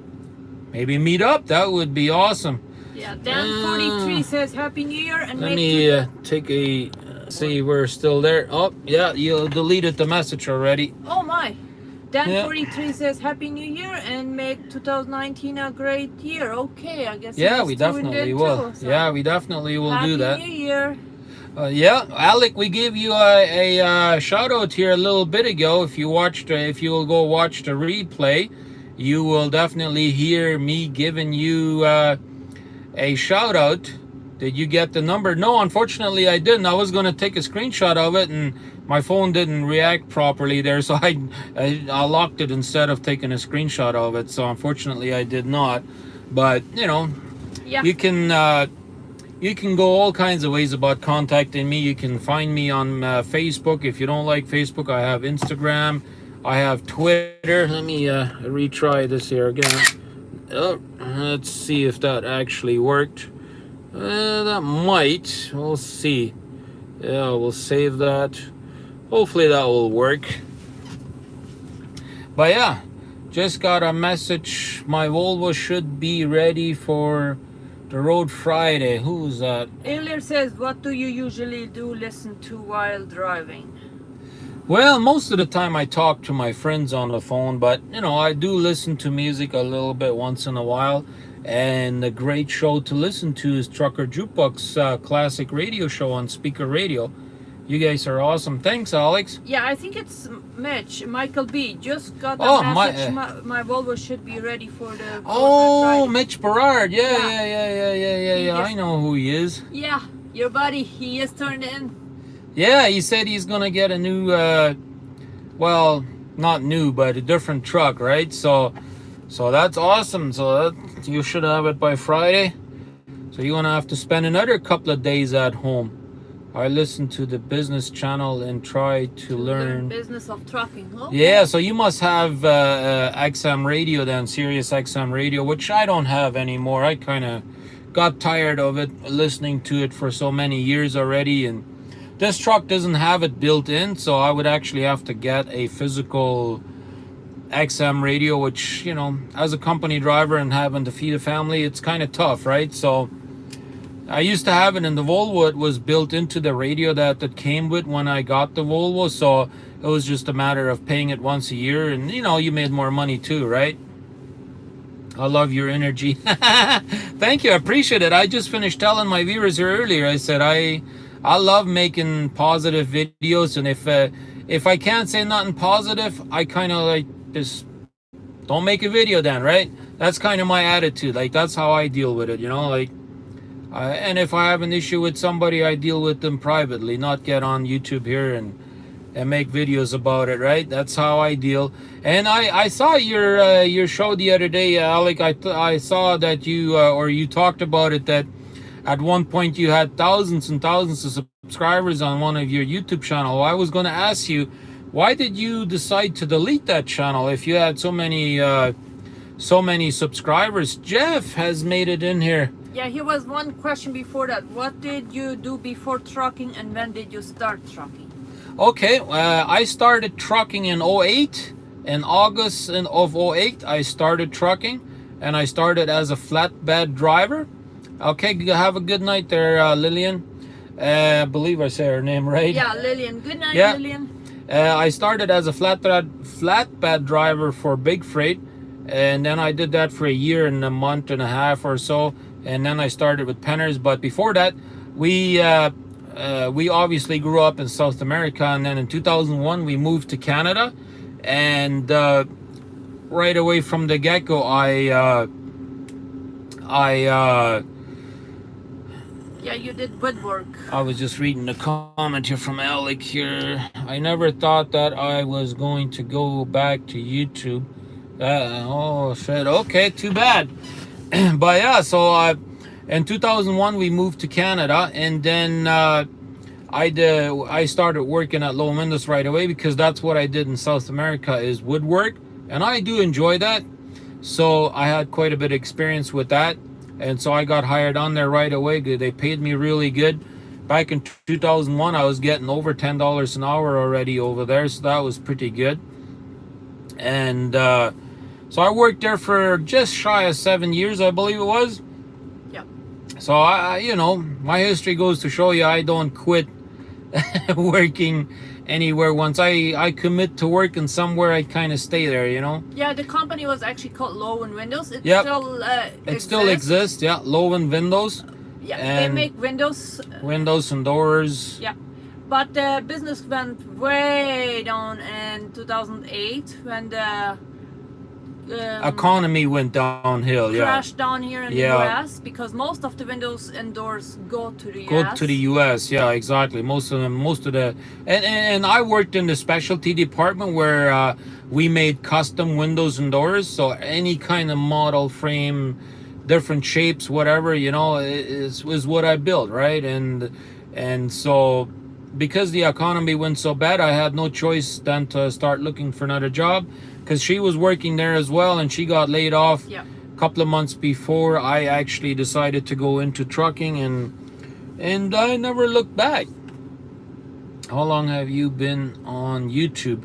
maybe meet up. That would be awesome. Yeah, Dan43 Uh, says Happy New Year and Let make me uh, take a see. We're still there. Oh yeah, you deleted the message already. Oh my. Yeah. Dan43 says Happy New Year and make 2019 a great year. Okay, I guess. Yeah, we definitely will. too, so Yeah, we definitely will Happy do that. New Year. Uh, yeah, Alec, we gave you a, a uh, shout out here a little bit ago. If you watched, uh, if you will go watch the replay, you will definitely hear me giving you uh, a shout out. Did you get the number? No, unfortunately, I didn't. I was going to take a screenshot of it, and my phone didn't react properly there, so I, I I locked it instead of taking a screenshot of it. So unfortunately, I did not. But you know, Yeah. you can uh, you can go all kinds of ways about contacting me. You can find me on uh, Facebook. If you don't like Facebook, I have Instagram. I have Twitter. Let me uh, retry this here again. Oh, let's see if that actually worked. Uh, that might. We'll see. Yeah, we'll save that. Hopefully that will work. But yeah, just got a message. My Volvo should be ready for the road Friday. Who's that? Ilya says, What do you usually do listen to while driving? Well, most of the time I talk to my friends on the phone, but you know, I do listen to music a little bit once in a while. And a great show to listen to is Trucker Jukebox uh, classic radio show on Spreaker Radio. You guys are awesome. Thanks, Alex. Yeah, I think it's Mitch, Michael B. Just got a Oh, my- uh, my, my Volvo should be ready for the. Oh, Mitch Berard. Yeah, Yeah. yeah, yeah, yeah, yeah, yeah. I know who he is. Yeah, your buddy. He is turned in. Yeah, he said he's gonna get a new, uh, well, not new, but a different truck, right? So, so that's awesome. So that, you should have it by Friday. So you're gonna have to spend another couple of days at home. I listen to the business channel and try to learn. business of trucking. Huh? Yeah, so you must have uh, uh, XM radio then, Sirius XM radio, which I don't have anymore. I kind of got tired of it, listening to it for so many years already, and this truck doesn't have it built in, so I would actually have to get a physical XM radio, which you know, as a company driver and having to feed a family, it's kind of tough, right? So. I used to have it in the Volvo. It was built into the radio that that came with when I got the Volvo. So it was just a matter of paying it once a year, and you know you made more money too, right? I love your energy. Thank you, I appreciate it. I just finished telling my viewers here earlier. I said I I love making positive videos, and if uh, if I can't say nothing positive, I kind of like don't make a video then, right? That's kind of my attitude. Like that's how I deal with it, you know, like. Uh, and if I have an issue with somebody, I deal with them privately, not get on YouTube here and and make videos about it. Right? That's how I deal. And I I saw your uh, your show the other day, Alec. I I saw that you uh, or you talked about it that at one point you had thousands and thousands of subscribers on one of your YouTube channel. I was going to ask you, why did you decide to delete that channel if you had so many uh, so many subscribers? Jeff has made it in here. Yeah, here was one question before that. What did you do before trucking and when did you start trucking? Okay, uh, I started trucking in 08. In August of 08, I started trucking and I started as a flatbed driver. Okay, have a good night there, uh, Lillian. Uh, I believe I say her name right. Yeah, Lillian. Good night, Yeah. Lillian. Uh, I started as a flatbed flatbed driver for Big Freight, and then I did that for a year and a month and a half or so, and then I started with Penners. But before that, we uh, uh, we obviously grew up in South America, and then in 2001 we moved to Canada, and uh, right away from the get go, I uh, I. Yeah, you did woodwork. I was just reading a comment here from Alec here. I never thought that I was going to go back to YouTube. Uh, oh shit. Okay, too bad. but yeah, so uh, in 2001 we moved to Canada, and then uh, I did, I started working at Loewen Windows right away because that's what I did in South America is woodwork, and I do enjoy that. So I had quite a bit of experience with that, and so I got hired on there right away. They paid me really good. back in 2001 I was getting over ten dollars an hour already over there, so that was pretty good. And uh, so I worked there for just shy of seven years, I believe it was. Yeah. So I- you know, my history goes to show you I don't quit working anywhere. Once I I commit to work and somewhere, I kind of stay there. You know. Yeah, the company was actually called Loewen Windows. It Yep. still uh, It still exists, yeah. Loewen Windows, Yeah, and- they make windows, uh, windows and doors. Yeah, but the business went way down in 2008 when the um, Economy went downhill, yeah. crashed down here in Yeah. the US because most of the windows and doors go to the Go US. to the U.S. Yeah, exactly. Most of them, most of the, and and, and I worked in the specialty department where uh, we made custom windows and doors. So any kind of model frame, different shapes, whatever you know, is is what I built, right? And and so because the economy went so bad, I had no choice than to start looking for another job. Because she was working there as well, and she got laid off Yeah. a couple of months before I actually decided to go into trucking and and I never looked back. How long have you been on YouTube?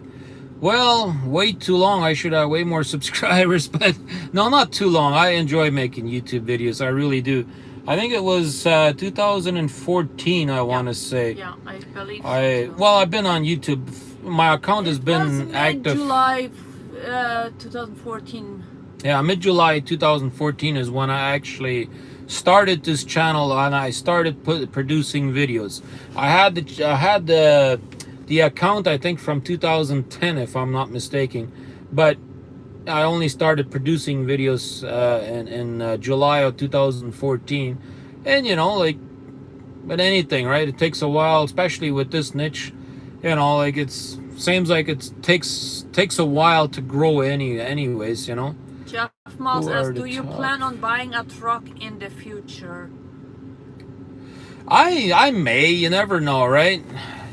Well, way too long. I should have way more subscribers, but no, not too long. I enjoy making YouTube videos. I really do. I think it was uh, 2014. I want to say. Yeah, I believe. I so well, I've been on YouTube. My account has It was been active. July uh, 2014. Yeah, mid July 2014 is when I actually started this channel and I started put, producing videos. I had the I had the the account I think from 2010 if I'm not mistaken, but I only started producing videos uh, in in uh, July of 2014, and you know like, but anything right? It takes a while, especially with this niche. You know, like it's seems like it takes takes a while to grow any anyways. You know. Jeff Moss asks, "Do you top? plan on buying a truck in the future?" I I may, you never know, right?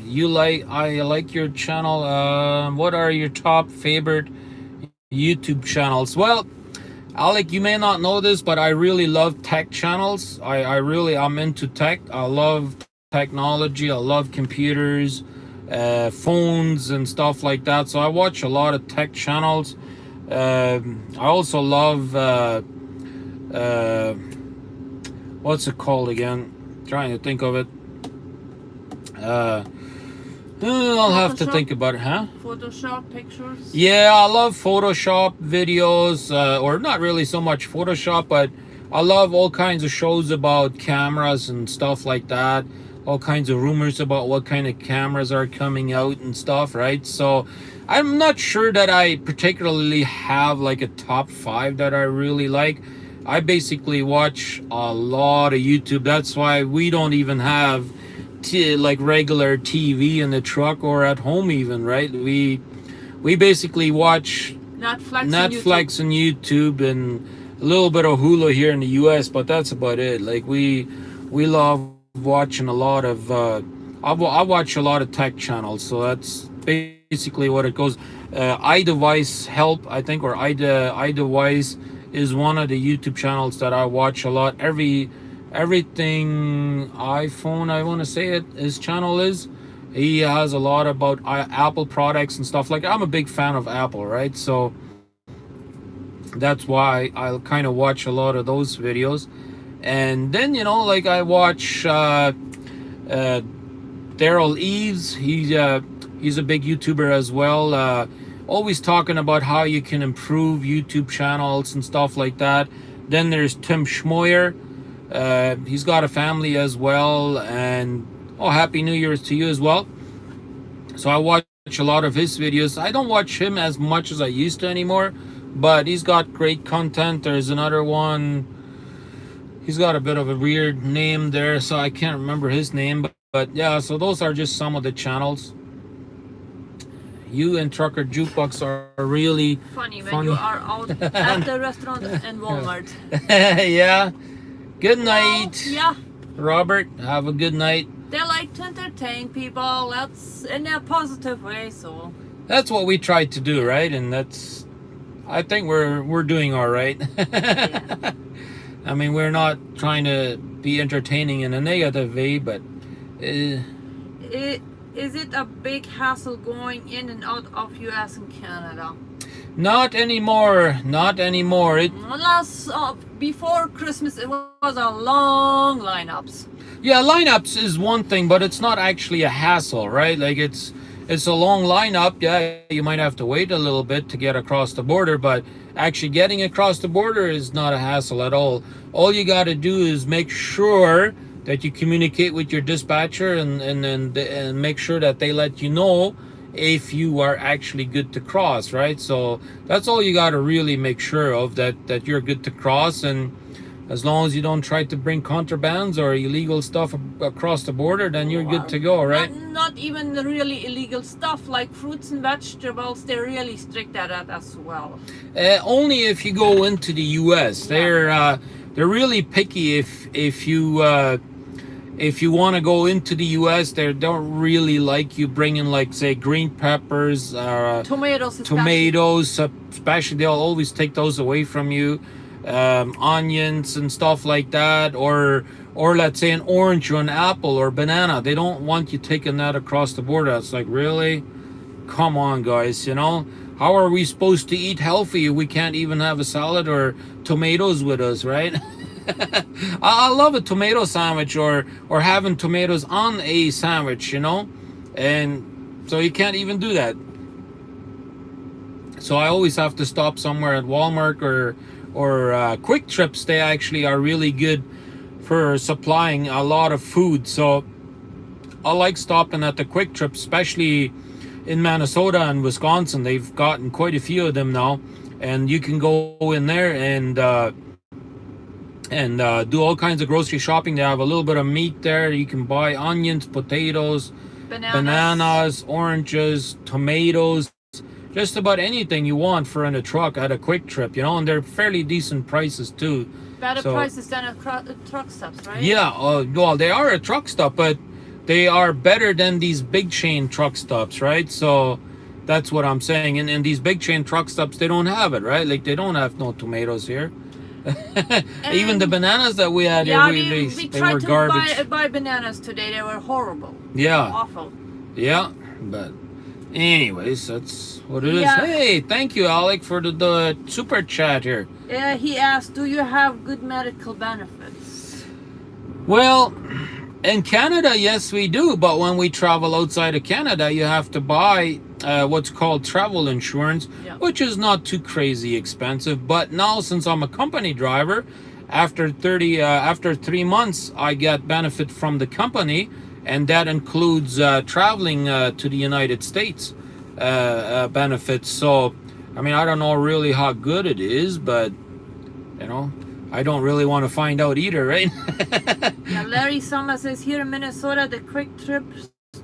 You like I like your channel. Um, what are your top favorite YouTube channels? Well, Alec, you may not know this, but I really love tech channels. I I really I'm into tech. I love technology. I love computers, uh, phones, and stuff like that. So I watch a lot of tech channels. Um, I also love uh, uh, what's it called again? trying to think of it. Uh, uh, I'll have to think about it, huh? Photoshop pictures. Yeah, I love Photoshop videos, uh, or not really so much Photoshop, but I love all kinds of shows about cameras and stuff like that. All kinds of rumors about what kind of cameras are coming out and stuff, right? So I'm not sure that I particularly have like a top five that I really like. I basically watch a lot of YouTube. That's why we don't even have t- like regular TV in the truck or at home even, right? We we basically watch Netflix. and YouTube. Netflix and YouTube and a little bit of Hulu here in the US, but that's about it. Like we we love watching a lot of uh I, I watch a lot of tech channels, so that's basically what it goes. Uh, iDevice Help, I think, or iDe, iDevice is one of the YouTube channels that I watch a lot. Every everything iPhone, I want to say it, his channel is. He has a lot about uh, Apple products and stuff like. I'm a big fan of Apple, right? So that's why I kind of watch a lot of those videos. And then you know, like I watch uh, uh, Derral Eves. He's uh, he's a big YouTuber as well. Uh, always talking about how you can improve YouTube channels and stuff like that. Then there's Tim Schmoyer. Uh, he's got a family as well, and oh, happy New Year's to you as well. So I watch a lot of his videos. I don't watch him as much as I used to anymore, but he's got great content. There's another one. He's got a bit of a weird name there, so I can't remember his name. But, but yeah, so those are just some of the channels. You and Trucker Jukebox are really, Funny when Funny. you are out at the restaurant and Walmart. yeah. Good night, Well, yeah, Robert. Have a good night. they like to entertain people. That's in a positive way. So That's what we tried to do, right? And that's, I think we're we're doing all right. I mean, we're not trying to be entertaining in a negative way, but Uh, It, is it a big hassle going in and out of US and Canada? not anymore. Not anymore. It Last uh, before Christmas, it was a long lineups. Yeah, lineups is one thing, but it's not actually a hassle, right? Like it's it's a long lineup. Yeah, you might have to wait a little bit to get across the border, but actually getting across the border is not a hassle at all. All you got to do is make sure that you communicate with your dispatcher and and and, and make sure that they let you know if you are actually good to cross, right? So that's all you got to really make sure of that that you're good to cross and as long as you don't try to bring contrabands or illegal stuff across the border, then you're good to go, right? Not, not even really illegal stuff like fruits and vegetables. They're really strict at that as well. Uh, only if you go into the U.S. They're uh, they're really picky. If if you uh, if you want to go into the U.S., they don't really like you bringing like say green peppers, uh, Tomatoes, especially. tomatoes, uh, especially they'll always take those away from you. Um, onions and stuff like that, or or let's say an orange or an apple or banana. They don't want you taking that across the border. It's like really, come on, guys. You know how are we supposed to eat healthy? We can't even have a salad or tomatoes with us, right? I I love a tomato sandwich or or having tomatoes on a sandwich, you know, and so you can't even do that. So I always have to stop somewhere at Walmart or or uh, Kwik Trips. They actually are really good for supplying a lot of food. So I like stopping at the Kwik Trip, especially in Minnesota and Wisconsin. They've gotten quite a few of them now, and you can go in there and uh, and uh, do all kinds of grocery shopping. They have a little bit of meat there. You can buy onions, potatoes, Bananas. bananas, oranges, tomatoes, just about anything you want for in a truck at a Kwik Trip, you know, and they're fairly decent prices too. Better So- prices than at uh, truck stops, right? Yeah, uh, well, they are a truck stop, but they are better than these big chain truck stops, right? So that's what I'm saying. And, and these big chain truck stops, they don't have it, right? Like they don't have no tomatoes here. Even the bananas that we had Yeah, here, we, we, they, we tried were to garbage. buy, buy bananas today. They were horrible. Yeah. Awful. Yeah, but anyways, that's what it is. Yeah. Hey, thank you, Alec, for the, the super chat here. Uh, he asked, "Do you have good medical benefits?" Well, in Canada, yes, we do. But when we travel outside of Canada, you have to buy uh, what's called travel insurance, Yeah. which is not too crazy expensive. But now, since I'm a company driver, after 30, uh, after three months, I get benefit from the company, and that includes uh, traveling uh, to the United States uh, uh, benefits. So, I mean, I don't know really how good it is, but you know, I don't really want to find out either, right? Yeah, Larry Sama says here in Minnesota, the Kwik Trip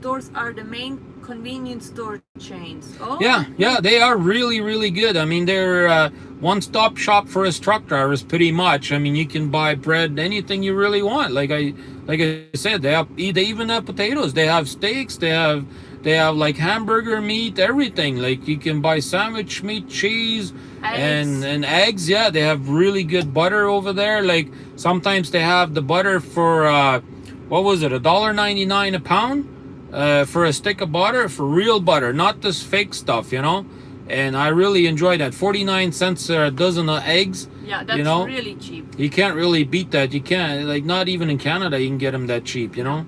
stores are the main convenience store chains. Oh, Yeah, yeah, they are really, really good. I mean, they're uh, one-stop shop for us truck drivers, pretty much. I mean, you can buy bread, anything you really want. Like I, like I said, they have they even have potatoes. They have steaks. They have they have like hamburger meat, everything. Like you can buy sandwich meat, cheese, and Eggs. and eggs. Yeah, they have really good butter over there. Like sometimes they have the butter for uh, what was it, a dollar ninety nine a pound uh, for a stick of butter for real butter, not this fake stuff, you know. And I really enjoy that. Forty nine cents a dozen of eggs. yeah, that's you know? really cheap. You can't really beat that. You can't like not even in Canada you can get them that cheap, you know.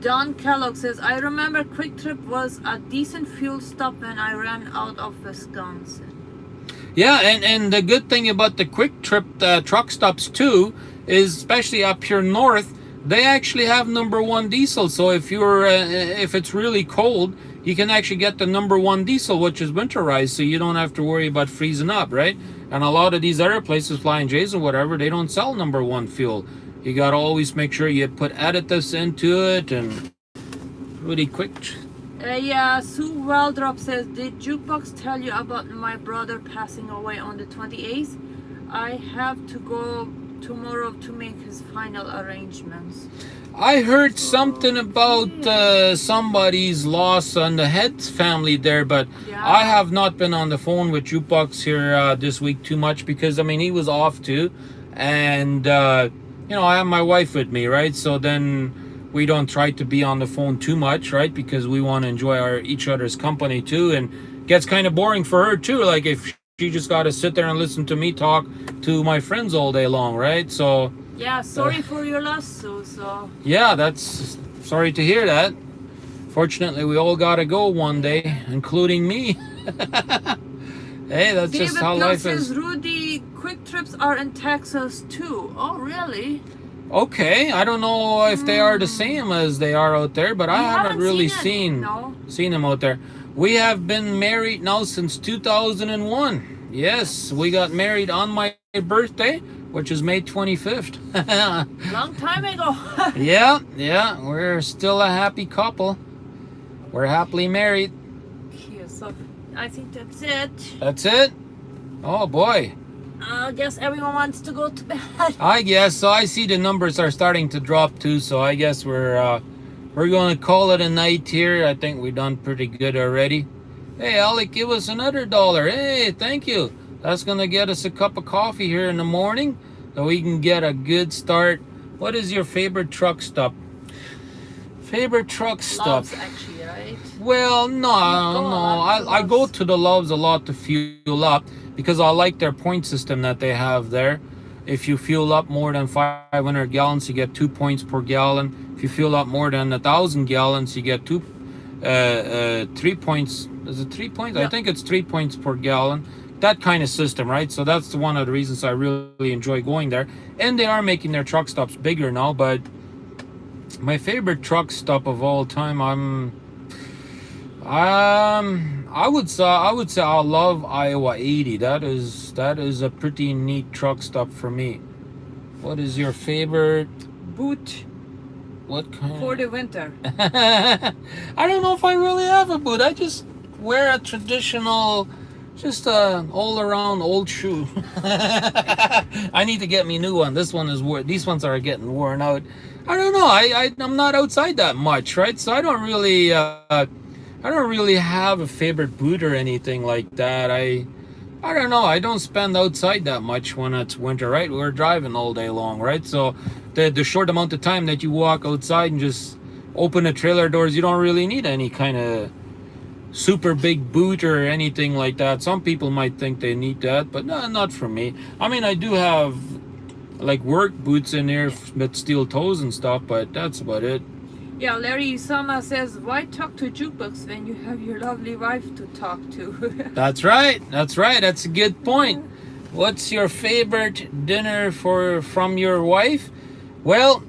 Don Kellogg says, I remember Kwik Trip was a decent fuel stop when I ran out of Wisconsin. Yeah, and and the good thing about the Kwik Trip uh, truck stops too is especially up here north, they actually have number one diesel. So if you're uh, if it's really cold, you can actually get the number one diesel, which is winterized, so you don't have to worry about freezing up, right? And a lot of these other places, Flying J's or whatever, they don't sell number one fuel. You gotta always make sure you put additives into it and really quick. Uh, yeah, Sue Waldrop says, Did Jukebox tell you about my brother passing away on the 28th? I have to go tomorrow to make his final arrangements. I heard something about uh, somebody's loss on the Heads family there, but Yeah. I have not been on the phone with Jukebox here uh, this week too much because I mean he was off too, and uh, you know I have my wife with me, right? So then we don't try to be on the phone too much, right? Because we want to enjoy our each other's company too, and gets kind of boring for her too. Like if she just got to sit there and listen to me talk to my friends all day long, right? So Yeah, sorry uh, for your loss, so so. yeah, that's sorry to hear that. Fortunately, we all gotta go one day, including me. hey, that's David just how life says is. Rudy quick trips are in Texas too. Oh really? Okay, I don't know if they are the hmm. same as they are out there, but I We haven't, really seen, it. seen No. seen them out there. We have been married now since 2001. Yes, we got married on my birthday, which is May 25th. Long time ago. yeah, yeah, we're still a happy couple. We're happily married. Okay, so I think that's it. That's it. Oh boy. I guess everyone wants to go to bed. I guess so. I see the numbers are starting to drop too, so I guess we're uh, we're going to call it a night here. I think we've done pretty good already. Hey, Alec, give us another dollar. Hey, thank you. That's gonna get us a cup of coffee here in the morning, so we can get a good start. What is your favorite truck stop? Favorite truck stop? Loves actually, right? Well, no, no. I, I go to the Loves a lot to fuel up because I like their point system that they have there. If you fuel up more than 500 gallons, you get two points per gallon. If you fuel up more than a thousand gallons, you get two, uh, uh, three points. Is it three points? I think it's three points per gallon. That kind of system, right? So that's one of the reasons I really enjoy going there. And they are making their truck stops bigger now, but my favorite truck stop of all time, I'm um, I would say I would say I love Iowa 80. That is that is a pretty neat truck stop for me. What is your favorite? Boot What kind? for the winter. I don't know if I really have a boot. I just wear a traditional, just a all around old shoe. I need to get me new one. This one is wor These ones are getting worn out. I don't know. I, I I'm not outside that much, right? So I don't really. Uh, I don't really have a favorite boot or anything like that. I I don't know. I don't spend outside that much when it's winter, right? We're driving all day long, right? So the the short amount of time that you walk outside and just open the trailer doors, you don't really need any kind of super big boot or anything like that. Some people might think they need that, but no, not for me. I mean, I do have like work boots in there with steel toes and stuff, but that's about it. Yeah, Larry Sama says, why talk to jukebox when you have your lovely wife to talk to? That's right. That's right. That's a good point. What's your favorite dinner for from your wife? Well,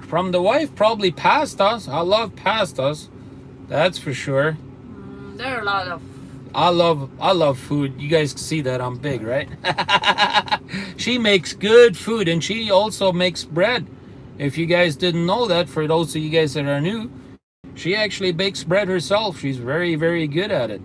from the wife, probably pastas. I love pastas. That's for sure. There are a lot of I love I love food. You guys see that I'm big, right? she makes good food and she also makes bread. If you guys didn't know that, for those of you guys that are new, she actually bakes bread herself. She's very, very good at it.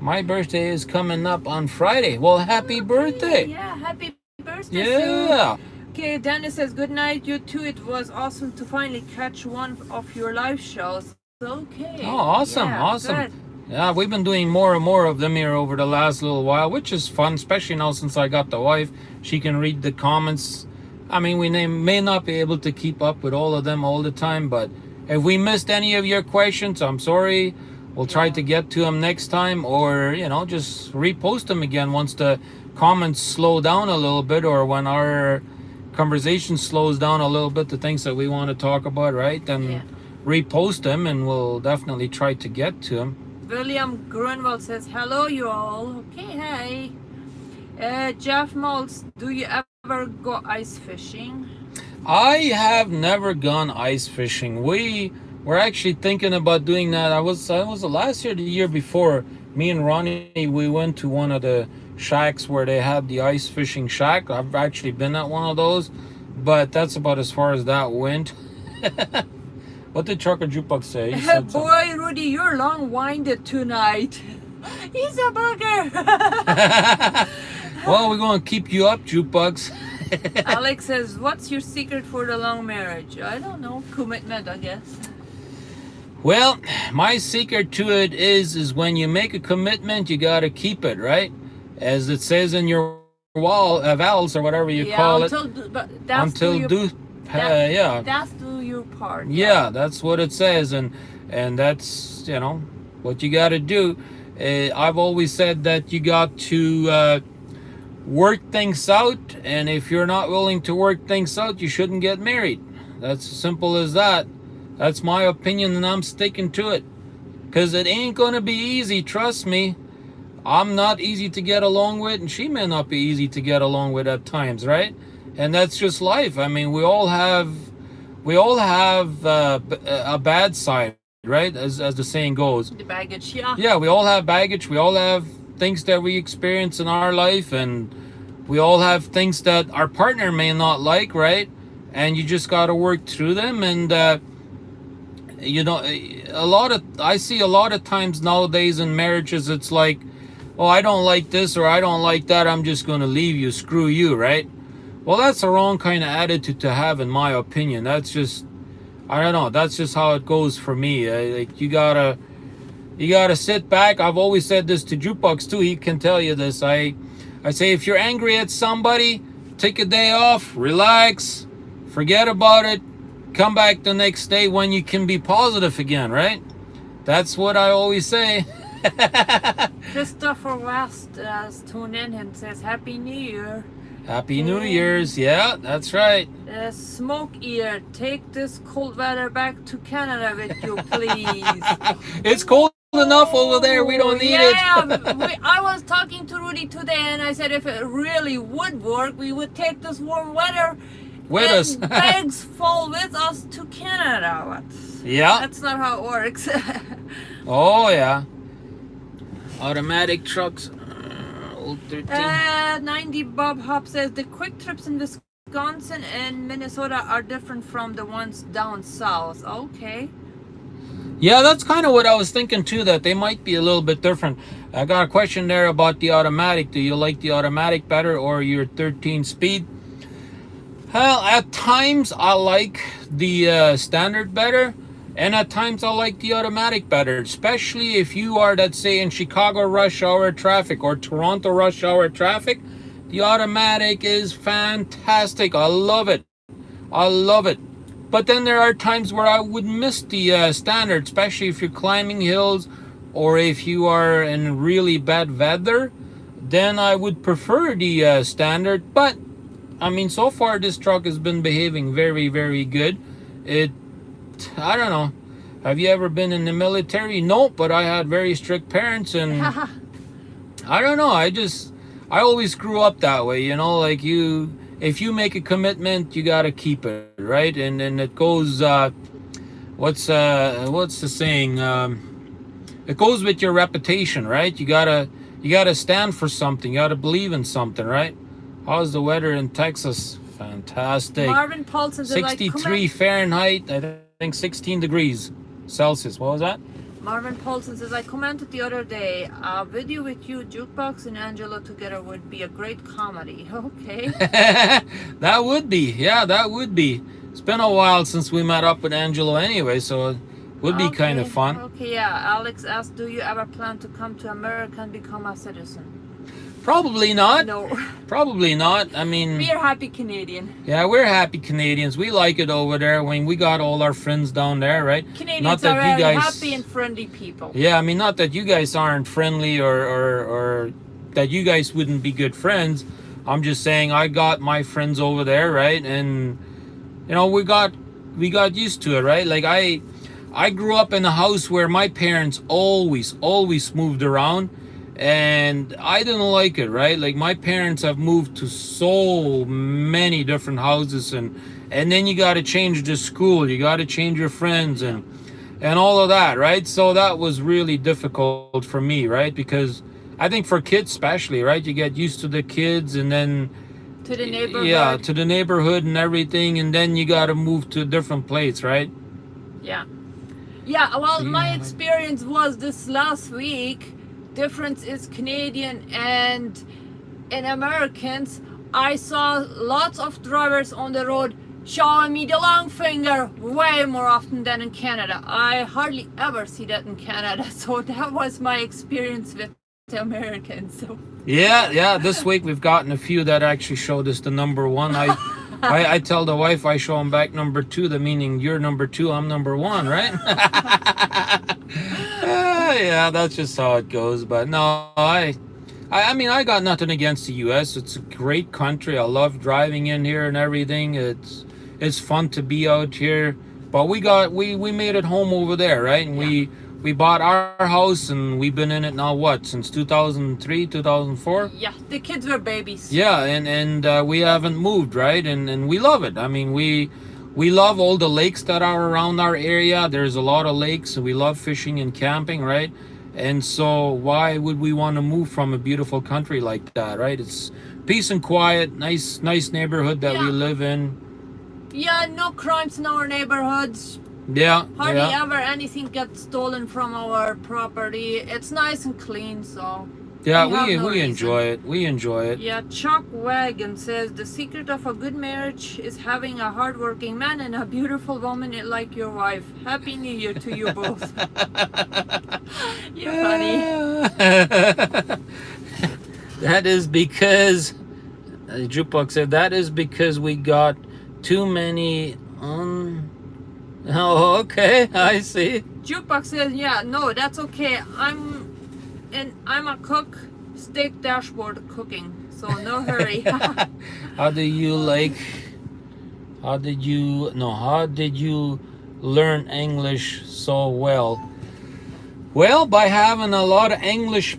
My birthday is coming up on Friday. Well, happy birthday. Yeah, happy birthday. Yeah. Okay, Dennis says, good night, you too. It was awesome to finally catch one of your live shows. Okay. Oh, awesome, Yeah, awesome. good. Yeah, we've been doing more and more of them here over the last little while, which is fun, especially now since I got the wife. She can read the comments. I mean, we may- may not be able to keep up with all of them all the time, but if we missed any of your questions, I'm sorry. We'll try Yeah. to get to them next time, or you know, just repost them again once the comments slow down a little bit, or when our conversation slows down a little bit, the things that we want to talk about, right? Then Yeah. repost them, and we'll definitely try to get to them. William Grunwald says, hello, you all. Okay, hey. Uh, Jeff Maltz, do you ever go ice fishing? I have never gone ice fishing. We were actually thinking about doing that. I was I was the last year, the year before. Me and Ronnie, we went to one of the shacks where they had the ice fishing shack. I've actually been at one of those, but that's about as far as that went. what did Trucker Jukebox say? He said something. Boy, Rudy, you're long-winded tonight. He's a bugger. well, we're gonna keep you up, Jukebox. Alex says, what's your secret for the long marriage? I don't know. Commitment, I guess. Well, my secret to it is is when you make a commitment, you got to keep it, right? As it says in your wall uh, vows or whatever you yeah, call it. until, Until do you, do uh, yeah, That's part. yeah, that's what it says, and and that's you know what you got to do. Uh, I've always said that you got to uh, work things out, and if you're not willing to work things out, you shouldn't get married. That's as simple as that. That's my opinion, and I'm sticking to it. Cause it ain't gonna be easy, trust me. I'm not easy to get along with, and she may not be easy to get along with at times, right? And that's just life. I mean, we all have, we all have uh, b- a bad side, right? As as the saying goes. The baggage, yeah. Yeah, we all have baggage. We all have things that we experience in our life, and we all have things that our partner may not like, right? And you just got to work through them. And uh, you know, a lot of I see a lot of times nowadays in marriages, it's like, oh, I don't like this or I don't like that. I'm just going to leave you. Screw you, right? Well, that's the wrong kind of attitude to have, in my opinion. That's just, I don't know. That's just how it goes for me. Uh, Like you gotta you gotta sit back. I've always said this to Jukebox too. He can tell you this. I, I say if you're angry at somebody, take a day off, relax, forget about it, come back the next day when you can be positive again. Right? That's what I always say. Christopher West has tuned in and says Happy New Year. Happy New Year's. Yeah, that's right. Uh, smoke ear, take this cold weather back to Canada with you, please. It's cold enough over there. We don't need yeah, it. we, I was talking to Rudy today, and I said if it really would work, we would take this warm weather With us. bags full with us to Canada. But yeah. that's not how it works. Oh yeah. Automatic trucks. Uh, Old 13. uh, 90 Bob Hop says the Kwik Trips in Wisconsin and Minnesota are different from the ones down south. Okay. Yeah, that's kind of what I was thinking too, that they might be a little bit different. I got a question there about the automatic. Do you like the automatic better or your 13 speed? Well, at times I like the uh, standard better, and at times I like the automatic better, especially if you are, let's say, in Chicago rush hour traffic or Toronto rush hour traffic. The automatic is fantastic. I love it. I love it. But then there are times where I would miss the uh, standard, especially if you're climbing hills or if you are in really bad weather. Then I would prefer the uh, standard. But I mean, so far this truck has been behaving very, very good. It, I don't know. Have you ever been in the military? No, but I had very strict parents and I don't know. I just I always grew up that way, you know, like you if you make a commitment, you got to keep it, right? And and it goes uh what's uh what's the saying? Um it goes with your reputation, right? You got to you got to stand for something. You got to believe in something, right? How's the weather in Texas? Fantastic. Marvin Paulson says like, 63 Fahrenheit, I think 16 degrees Celsius. What was that? Marvin Paulson says, I commented the other day, a video with you, Jukebox, and Angelo together would be a great comedy. Okay. that would be, yeah, that would be. It's been a while since we met up with Angelo anyway, so it would be kind of fun. Okay, yeah. Alex asked, do you ever plan to come to America and become a citizen? Probably not. No. Probably not. I mean, We are happy Canadian. yeah, we're happy Canadians. We like it over there. Mean, we got all our friends down there, right? Canadians Not that are you very guys- happy and friendly people. Yeah, I mean, not that you guys aren't friendly or, or, or that you guys wouldn't be good friends. I'm just saying I got my friends over there, right? And you know, we got we got used to it, right? Like I I grew up in a house where my parents always always moved around and I didn't like it, right? Like my parents have moved to so many different houses and and then you got to change the school, you got to change your friends and and all of that, right? So that was really difficult for me, right? Because I think for kids especially, right? You get used to the kids and then To the neighborhood. yeah, to the neighborhood and everything and then you got to move to a different place, right? Yeah. Yeah, well, my experience was this last week. Difference is Canadian and in Americans. I saw lots of drivers on the road showing me the long finger way more often than in Canada. I hardly ever see that in Canada, so that was my experience with the Americans. So Yeah, yeah, this week we've gotten a few that actually showed us the number one. I I, I tell the wife I show him back number two, the meaning you're number two, I'm number one, right? Ah, yeah, that's just how it goes. But no, I, I, I mean, I got nothing against the U.S. It's a great country. I love driving in here and everything. It's it's fun to be out here. But we got we we made it home over there, right? And we we bought our house and we've been in it now what since 2003 2004 Yeah, the kids were babies. yeah and and uh, we haven't moved right? And and we love it. I mean we we love all the lakes that are around our area. There's a lot of lakes. And we love fishing and camping right? And so why would we want to move from a beautiful country like that right? It's peace and quiet nice nice neighborhood that we live in. Yeah, no crimes in our neighborhoods. Yeah Hardly yeah ever anything gets stolen from our property. It's nice and clean, so. yeah we we no we enjoy it we enjoy it Yeah, Chuck Wagon says the secret of a good marriage is having a hardworking man and a beautiful woman like your wife. Happy New Year to you both. You're funny. that is because uh, jukebox said that is because we got too many um oh okay i see Jukebox says, yeah, no, that's okay. I'm and I'm a cook, steak dashboard cooking, so no hurry. how do you like how did you no how did you learn english so well well by having a lot of english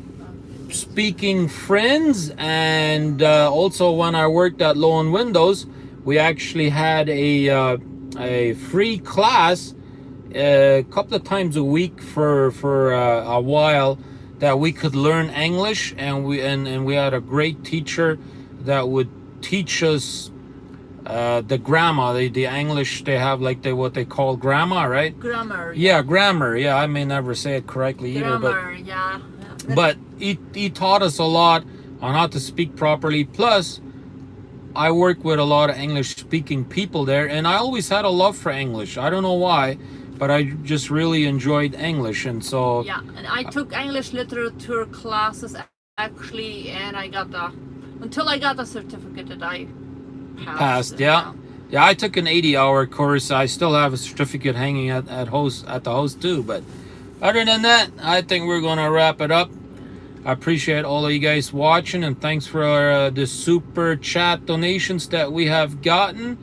speaking friends and uh, also when i worked at Loewen windows we actually had a uh, a free class a couple of times a week for for uh, a while that we could learn English and we and, and we had a great teacher that would teach us uh, the grammar the, the English they have like they what they call grammar right grammar. yeah grammar yeah I may never say it correctly either but yeah. yeah. but he, he taught us a lot on how to speak properly plus i work with a lot of english speaking people there and i always had a love for english. I don't know why but i just really enjoyed english and so Yeah, and I took English literature classes actually, and I got the until I got the certificate that I passed. passed it, yeah. Yeah i took an 80 hour course. I still have a certificate hanging at, at host at the host too but other than that i think we're gonna wrap it up I appreciate all of you guys watching and thanks for uh, the super chat donations that we have gotten.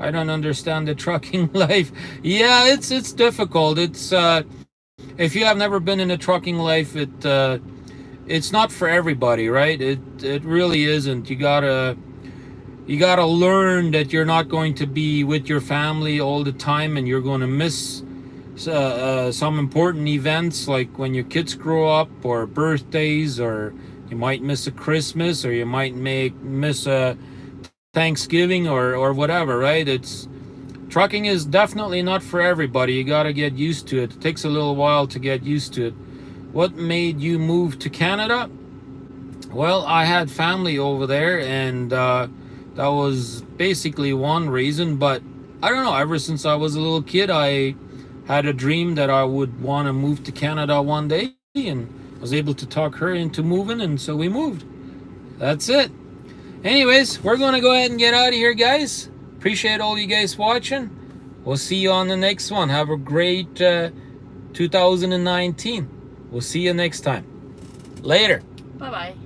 I don't understand the trucking life. Yeah, it's it's difficult. It's uh if you have never been in a trucking life, it uh it's not for everybody, right? It it really isn't. You got to you got to learn that you're not going to be with your family all the time and you're going to miss uh, uh, some important events like when your kids grow up or birthdays or you might miss a christmas or you might make miss a thanksgiving or or whatever right? It's trucking is definitely not for everybody. You got to get used to it. It takes a little while to get used to it. What made you move to canada? Well i had family over there and uh, that was basically one reason but i don't know ever since i was a little kid i had a dream that I would want to move to Canada one day and was able to talk her into moving and so we moved. That's it. Anyways, we're going to go ahead and get out of here guys. Appreciate all you guys watching. We'll see you on the next one. Have a great uh, 2019. We'll see you next time. Later. Bye bye.